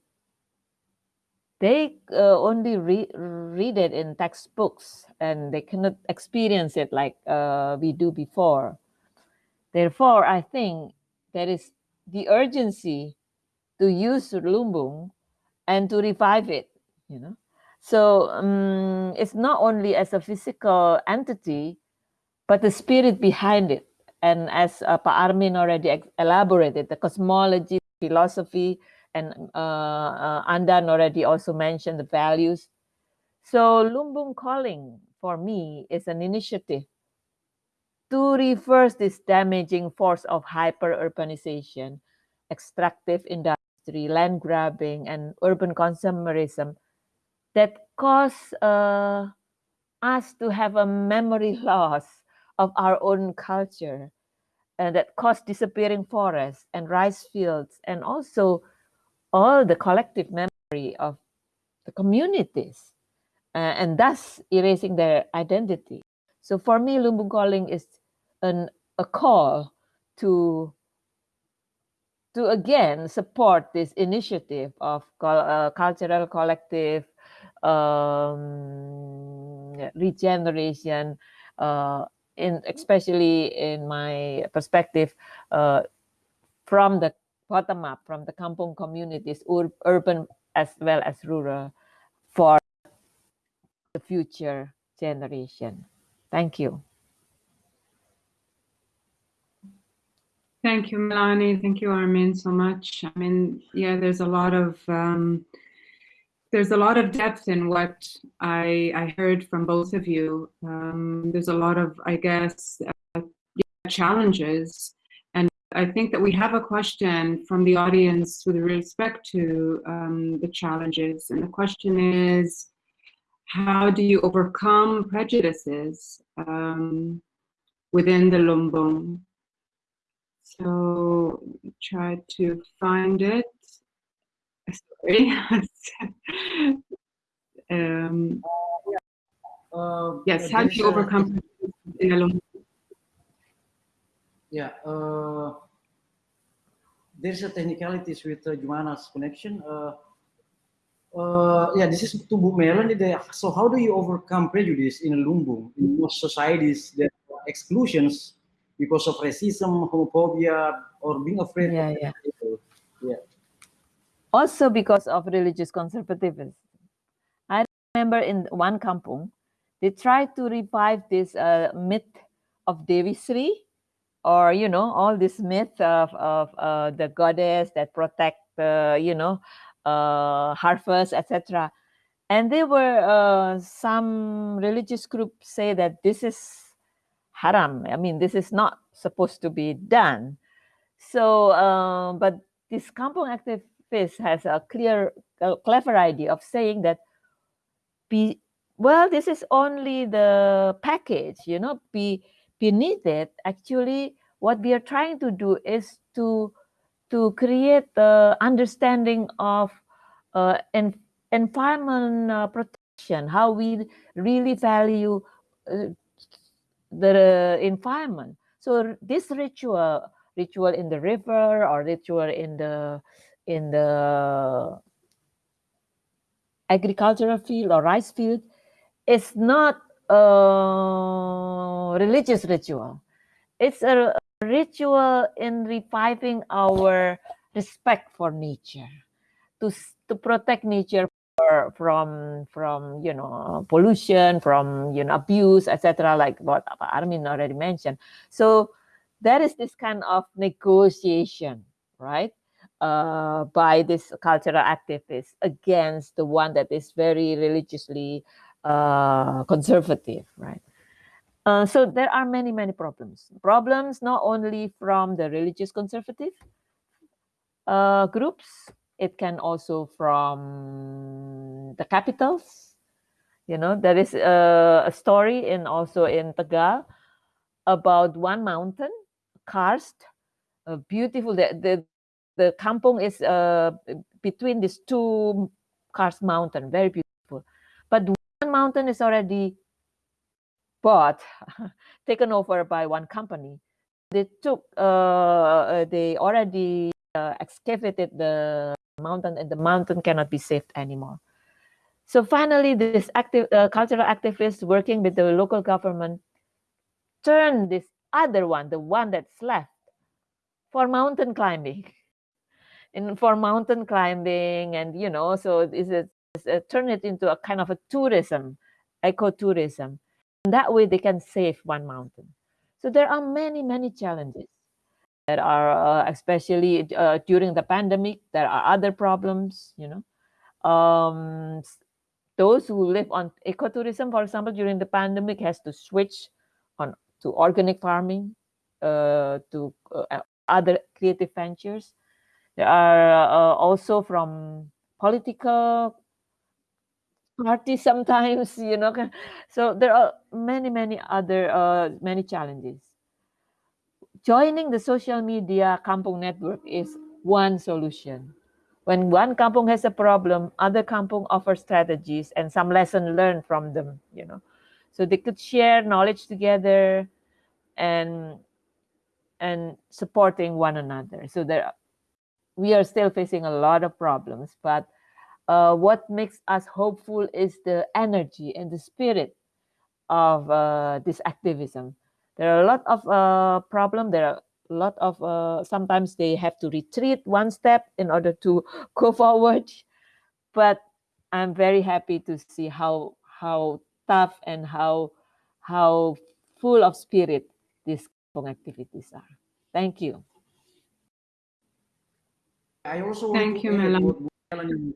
they uh, only re read it in textbooks and they cannot experience it like uh, we do before. Therefore, I think there is the urgency to use Lumbung and to revive it, you know. So um, it's not only as a physical entity, but the spirit behind it. And as uh, Pa Armin already elaborated, the cosmology, philosophy, and uh, uh, Andan already also mentioned the values. So Lumbung Calling for me is an initiative to reverse this damaging force of hyper-urbanization, extractive industry, land grabbing, and urban consumerism that cause uh, us to have a memory loss of our own culture and that cause disappearing forests and rice fields and also all the collective memory of the communities uh, and thus erasing their identity. So for me, Lumbung Calling is an, a call to to again support this initiative of uh, cultural collective um, regeneration, uh, in especially in my perspective, uh, from the bottom up from the kampung communities, ur urban as well as rural, for the future generation. Thank you. Thank you, Melanie. Thank you, Armin, so much. I mean, yeah, there's a lot of um, there's a lot of depth in what I I heard from both of you. Um, there's a lot of, I guess, uh, challenges And I think that we have a question from the audience with respect to um, the challenges. And the question is, how do you overcome prejudices um, within the Lumbung? So try to find it. Sorry. um, Uh, yes, yeah, how do you overcome prejudices within the Lumbung? Yeah, uh, there's a technicalities with uh, Jumana's connection. Uh, uh, yeah, this is to Bu Melon. So how do you overcome prejudice in Lumbung, in most societies, there are exclusions because of racism, homophobia, or being afraid Yeah, of Yeah. Also because of religious conservatism. I remember in one kampung, they tried to revive this uh, myth of Dewi Sri, or you know, all this myth of of uh, the goddess that protect the you know uh, harvest, etc. And there were uh, some religious groups say that this is haram. I mean, this is not supposed to be done. So, uh, but this kampung activist has a clear, uh, clever idea of saying that, be well, this is only the package, you know, be beneath it. Actually, what we are trying to do is to to create the understanding of uh, en- environment uh, protection, how we really value uh, the environment. So this ritual, ritual in the river or ritual in the in the agricultural field or rice field is not a religious ritual. It's a ritual in reviving our respect for nature, to to protect nature from from you know pollution, from you know abuse, etc. Like what Armin already mentioned. So there is this kind of negotiation, right? Uh, by this cultural activist against the one that is very religiously uh, conservative, right? Uh, so there are many, many problems. Problems not only from the religious conservative uh, groups, it can also from the capitals. You know, there is a, a story in also in Tegal about one mountain, karst, uh, beautiful. The, the the kampung is uh, between these two karst mountain, very beautiful. But one mountain is already bought, taken over by one company. They took, uh, they already uh, excavated the mountain, and the mountain cannot be saved anymore. So finally, this active uh, cultural activists working with the local government turned this other one, the one that's left, for mountain climbing. And for mountain climbing, and you know, so is it uh, turn it into a kind of a tourism, ecotourism. And that way, they can save one mountain. So there are many, many challenges. There are, uh, especially uh, during the pandemic, there are other problems. You know, um, those who live on ecotourism, for example, during the pandemic, has to switch on to organic farming, uh, to uh, other creative ventures. There are uh, also from political parties sometimes, you know. So there are many, many other uh, many challenges. Joining the social media kampung network is one solution. When one kampung has a problem, other kampung offer strategies and some lesson learned from them, you know. So they could share knowledge together and and supporting one another. So there we are still facing a lot of problems, but uh, what makes us hopeful is the energy and the spirit of uh, this activism. There are a lot of uh, problems. There are a lot of uh, sometimes they have to retreat one step in order to go forward. But I'm very happy to see how how tough and how how full of spirit these activities are. Thank you. I also want Thank to you, add Melanie. what Melanie-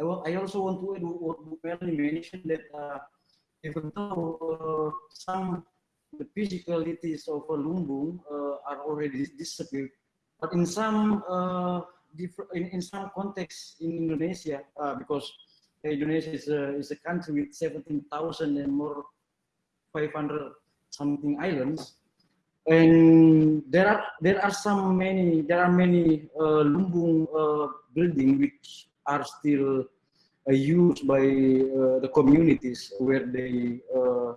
I, I also want to add what Melanie mentioned that uh, even though uh, some the physicalities of uh, Lumbung uh, are already disappeared. But in some uh, different, in, in some contexts in Indonesia, uh, because Indonesia is a, is a country with 17,000 and more 500 something islands, and there are there are some many there are many uh, lumbung uh, building which are still uh, used by uh, the communities where they uh,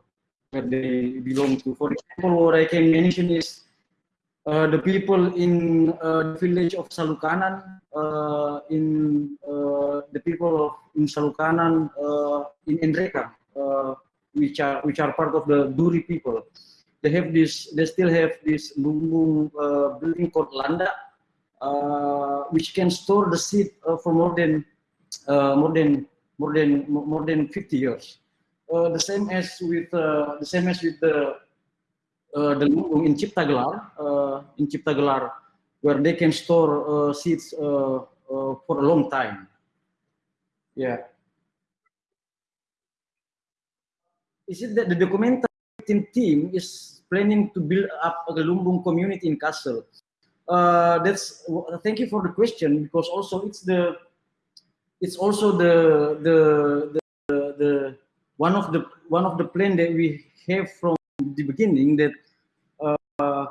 where they belong to. For example, what I can mention is uh, the people in the village of Salukanan, in the people of in Salukanan, in Enrekang, which are which are part of the Duri people they have this, they still have this lumbung uh, building called landa, uh, which can store the seed uh, for more than uh, more than more than more than 50 years. Uh, the same as with uh, the same as with the the lumbung in Ciptagelar, in Ciptagelar, where they can store seeds for a long time. Yeah. Is it that the documentary team is planning to build up a Lumbung community in Kassel? Uh, that's thank you for the question because also it's the it's also the the the, the one of the one of the plan that we have from the beginning that uh,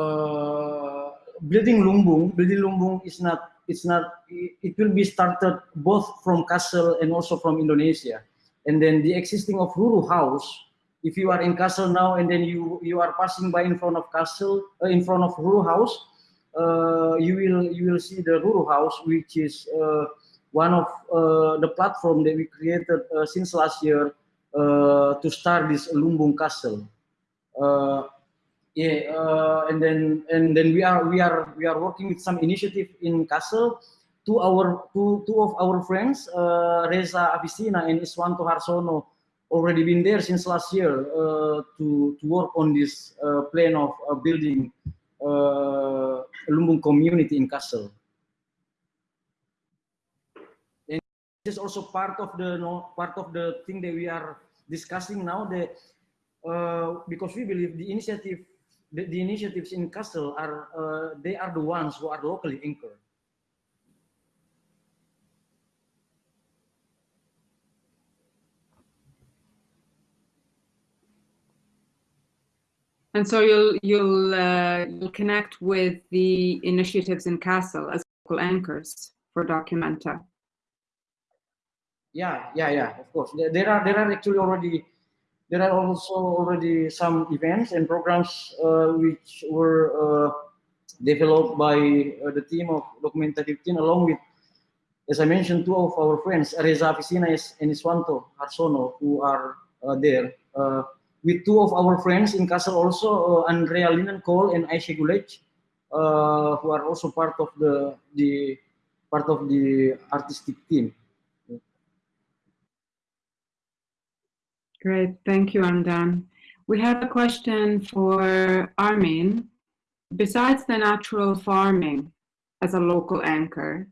uh, building Lumbung building Lumbung is not it's not it, will be started both from Kassel and also from Indonesia and then the existing of Ruru House if you are in Kassel now and then you you are passing by in front of Kassel uh, in front of Ruru House, uh, you will you will see the Ruru House, which is uh, one of uh, the platform that we created uh, since last year uh, to start this Lumbung Kassel. yeah, and then and then we are we are we are working with some initiative in Kassel Two our two two of our friends, Reza Afisina and Iswanto Hartono, already been there since last year uh, to, to work on this uh, plan of uh, building uh, a Lumbung community in Kassel. And this is also part of the no, part of the thing that we are discussing now. That uh, because we believe the initiative, the, the initiatives in Kassel are uh, they are the ones who are locally anchored. And so you'll you'll uh, you'll connect with the initiatives in Kassel as local anchors for Documenta. Yeah, yeah, yeah. Of course, there are there are actually already there are also already some events and programs uh, which were uh, developed by uh, the team of Documenta 15 along with, as I mentioned, two of our friends, Reza Afisina and Iswanto Hartono, who are uh, there. Uh, with two of our friends in Kassel also, uh, Andrea Linnenkohl and Ayşe Güleç, uh, who are also part of the the part of the artistic team. Great, thank you, Andan. We have a question for Armin. Besides the natural farming as a local anchor,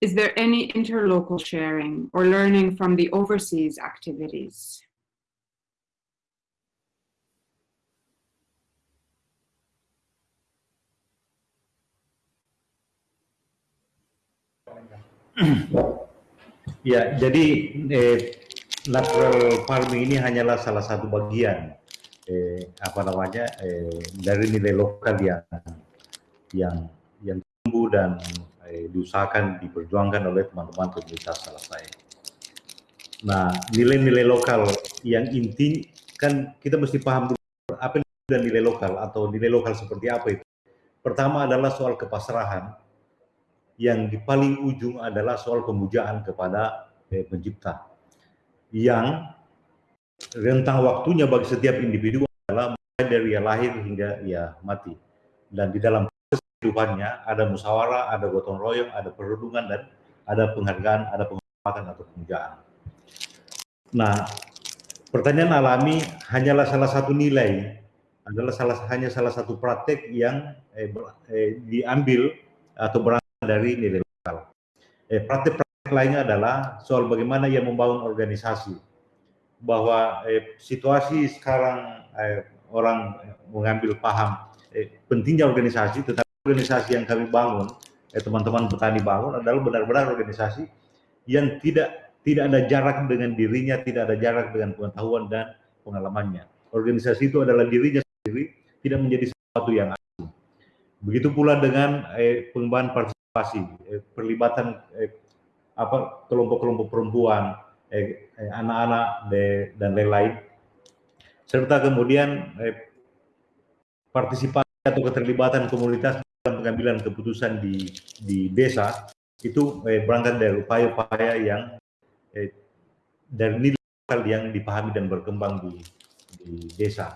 is there any interlocal sharing or learning from the overseas activities? Ya, jadi eh, natural farming ini hanyalah salah satu bagian eh, apa namanya eh, dari nilai lokal yang yang yang tumbuh dan eh, diusahakan diperjuangkan oleh teman-teman komunitas Salasai. Nah, nilai-nilai lokal yang inti kan kita mesti paham dulu apa dan nilai lokal atau nilai lokal seperti apa itu. Pertama adalah soal kepasrahan yang di paling ujung adalah soal pemujaan kepada eh, pencipta yang rentang waktunya bagi setiap individu adalah mulai dari ia lahir hingga ia mati dan di dalam proses kehidupannya ada musyawarah, ada gotong royong, ada perundungan dan ada penghargaan, ada penghormatan atau pemujaan. Nah, pertanyaan alami hanyalah salah satu nilai, adalah salah hanya salah satu praktek yang eh, eh, diambil atau berangkat dari nilai lokal. Eh, praktik-praktik lainnya adalah soal bagaimana ia membangun organisasi. bahwa eh, situasi sekarang eh, orang mengambil paham eh, pentingnya organisasi, tetapi organisasi yang kami bangun, eh, teman-teman petani bangun adalah benar-benar organisasi yang tidak tidak ada jarak dengan dirinya, tidak ada jarak dengan pengetahuan dan pengalamannya. Organisasi itu adalah dirinya sendiri, tidak menjadi sesuatu yang asing. Begitu pula dengan eh, pengembangan partisipasi, eh, perlibatan eh, apa kelompok-kelompok perempuan, eh, eh, anak-anak eh, dan lain-lain, serta kemudian eh, partisipasi atau keterlibatan komunitas dalam pengambilan keputusan di di desa itu eh, berangkat dari upaya-upaya yang eh, dari nilai yang dipahami dan berkembang di, di desa.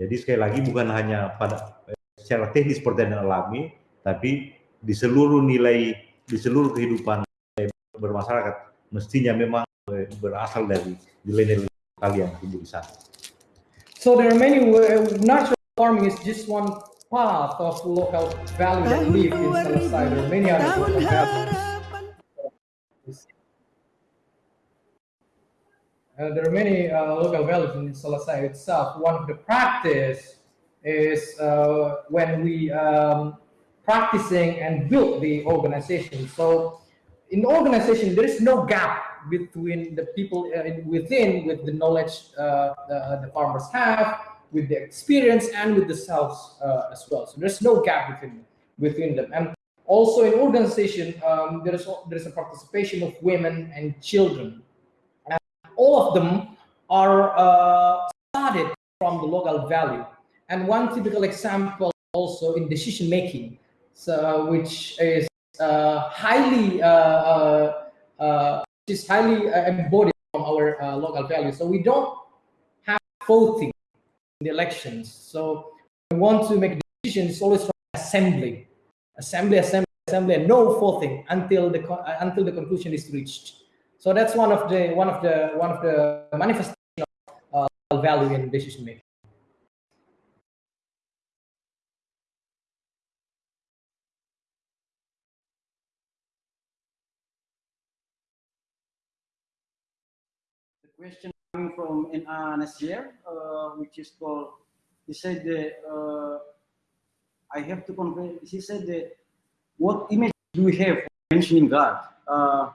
Jadi sekali lagi bukan hanya pada eh, secara teknis yang alami, tapi di seluruh nilai, di seluruh kehidupan bermasyarakat mestinya memang berasal dari nilai-nilai lokal yang tumbuh di sana. So there are many natural farming is just one path of local value that live in Selesai. There are many other local values. Uh, there are many uh, local values in Selesai itself. One of the practice is uh, when we um, practicing and build the organization. So in organization, there is no gap between the people uh, within with the knowledge uh, the, the, farmers have, with the experience, and with the selves uh, as well. So there's no gap between within them. And also in organization, um, there is there is a participation of women and children And all of them are uh, started from the local value. And one typical example also in decision making, so which is uh, highly uh, uh, is highly embodied from our local values. So we don't have voting in the elections. So we want to make decisions always from assembly, assembly, assembly, assembly, and no voting until the until the conclusion is reached. So that's one of the one of the one of the manifestation of uh, value in decision making. Question coming from NA Nasir, uh, which is called, he said that uh, I have to convey, he said that what image do we have mentioning God? Uh,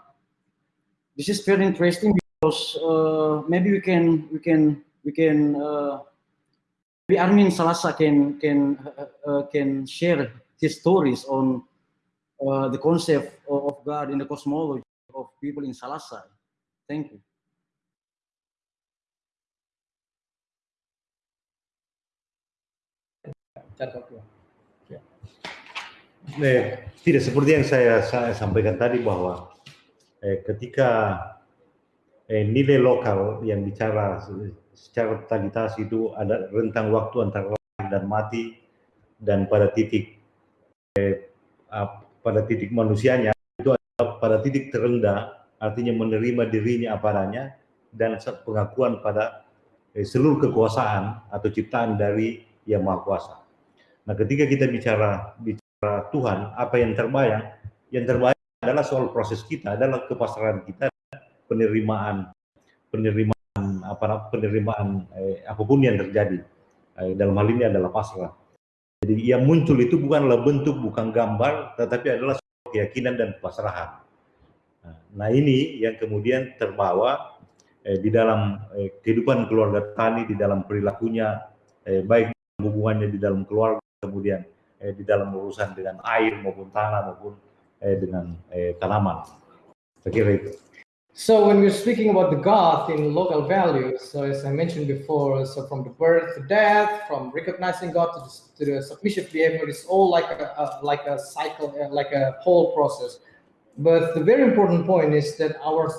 this is very interesting because uh, maybe we can we can we can uh, maybe Armin Salasa can can uh, uh can share his stories on the concept of God in the cosmology of people in Salasa. Thank you. Eh, tidak seperti yang saya, saya sampaikan tadi bahwa eh, ketika eh, nilai lokal yang bicara secara totalitas itu ada rentang waktu antara lahir dan mati dan pada titik eh, pada titik manusianya itu adalah pada titik terendah artinya menerima dirinya apa adanya dan pengakuan pada eh, seluruh kekuasaan atau ciptaan dari yang maha kuasa. Nah ketika kita bicara bicara Tuhan apa yang terbayang yang terbayang adalah soal proses kita, adalah kepasrahan kita, penerimaan, penerimaan apa penerimaan eh, apa pun yang terjadi. Eh, dalam hal ini adalah pasrah. Jadi yang muncul itu bukanlah bentuk, bukan gambar, tetapi adalah keyakinan dan pasrahan. Nah, nah ini yang kemudian terbawa eh, di dalam eh, kehidupan keluarga tani, di dalam perilakunya, eh, baik hubungannya di dalam keluarga, kemudian eh, di dalam urusan dengan air maupun tanah maupun eh, dengan eh, tanaman. Itu. So when we're speaking about the God in local values, so as I mentioned before, so from the birth to death, from recognizing God to the, to the submissive behavior, it's all like a, a like a cycle, uh, like a whole process. But the very important point is that our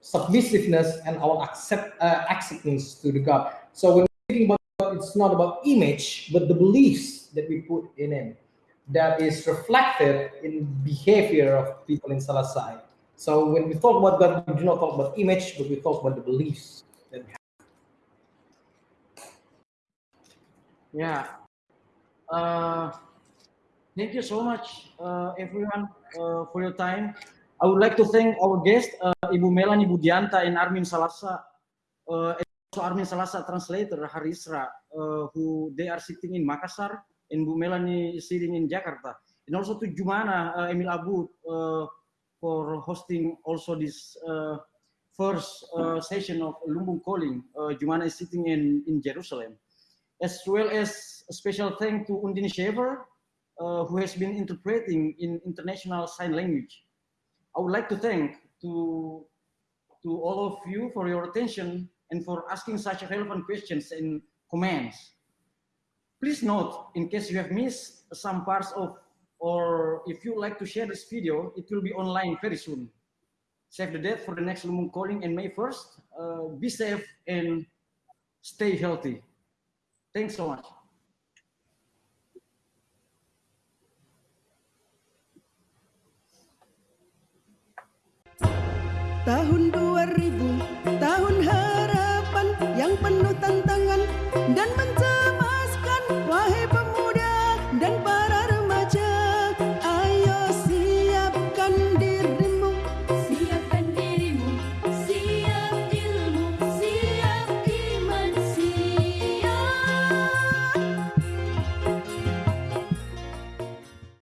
submissiveness and our accept uh, acceptance to the God. So when we're speaking about God, it's not about image, but the beliefs that we put in Him that is reflected in behavior of people in Salasai. So when we talk about God, we do not talk about image, but we talk about the beliefs that we have. Yeah. Uh, thank you so much, uh, everyone, uh, for your time. I would like to thank our guest, uh, Ibu Melanie Budianta and Armin Salasa, uh, also Armin Salasa translator Harisra, uh, who they are sitting in Makassar, and Bu Melanie is sitting in Jakarta, and also to Jumana uh, Emil Abboud uh, for hosting also this uh, first session of Lumbung Calling. Jumana is sitting in, in Jerusalem, as well as a special thank to Undine Shaver, who has been interpreting in international sign language. I would like to thank to to all of you for your attention and for asking such relevant questions and comments. Please note, in case you have missed some parts of, or if you like to share this video, it will be online very soon. Save the date for the next Lumbung calling in May 1st. Uh, be safe and stay healthy. Thanks so much. Tahun 2000, tahun yang penuh tantangan dan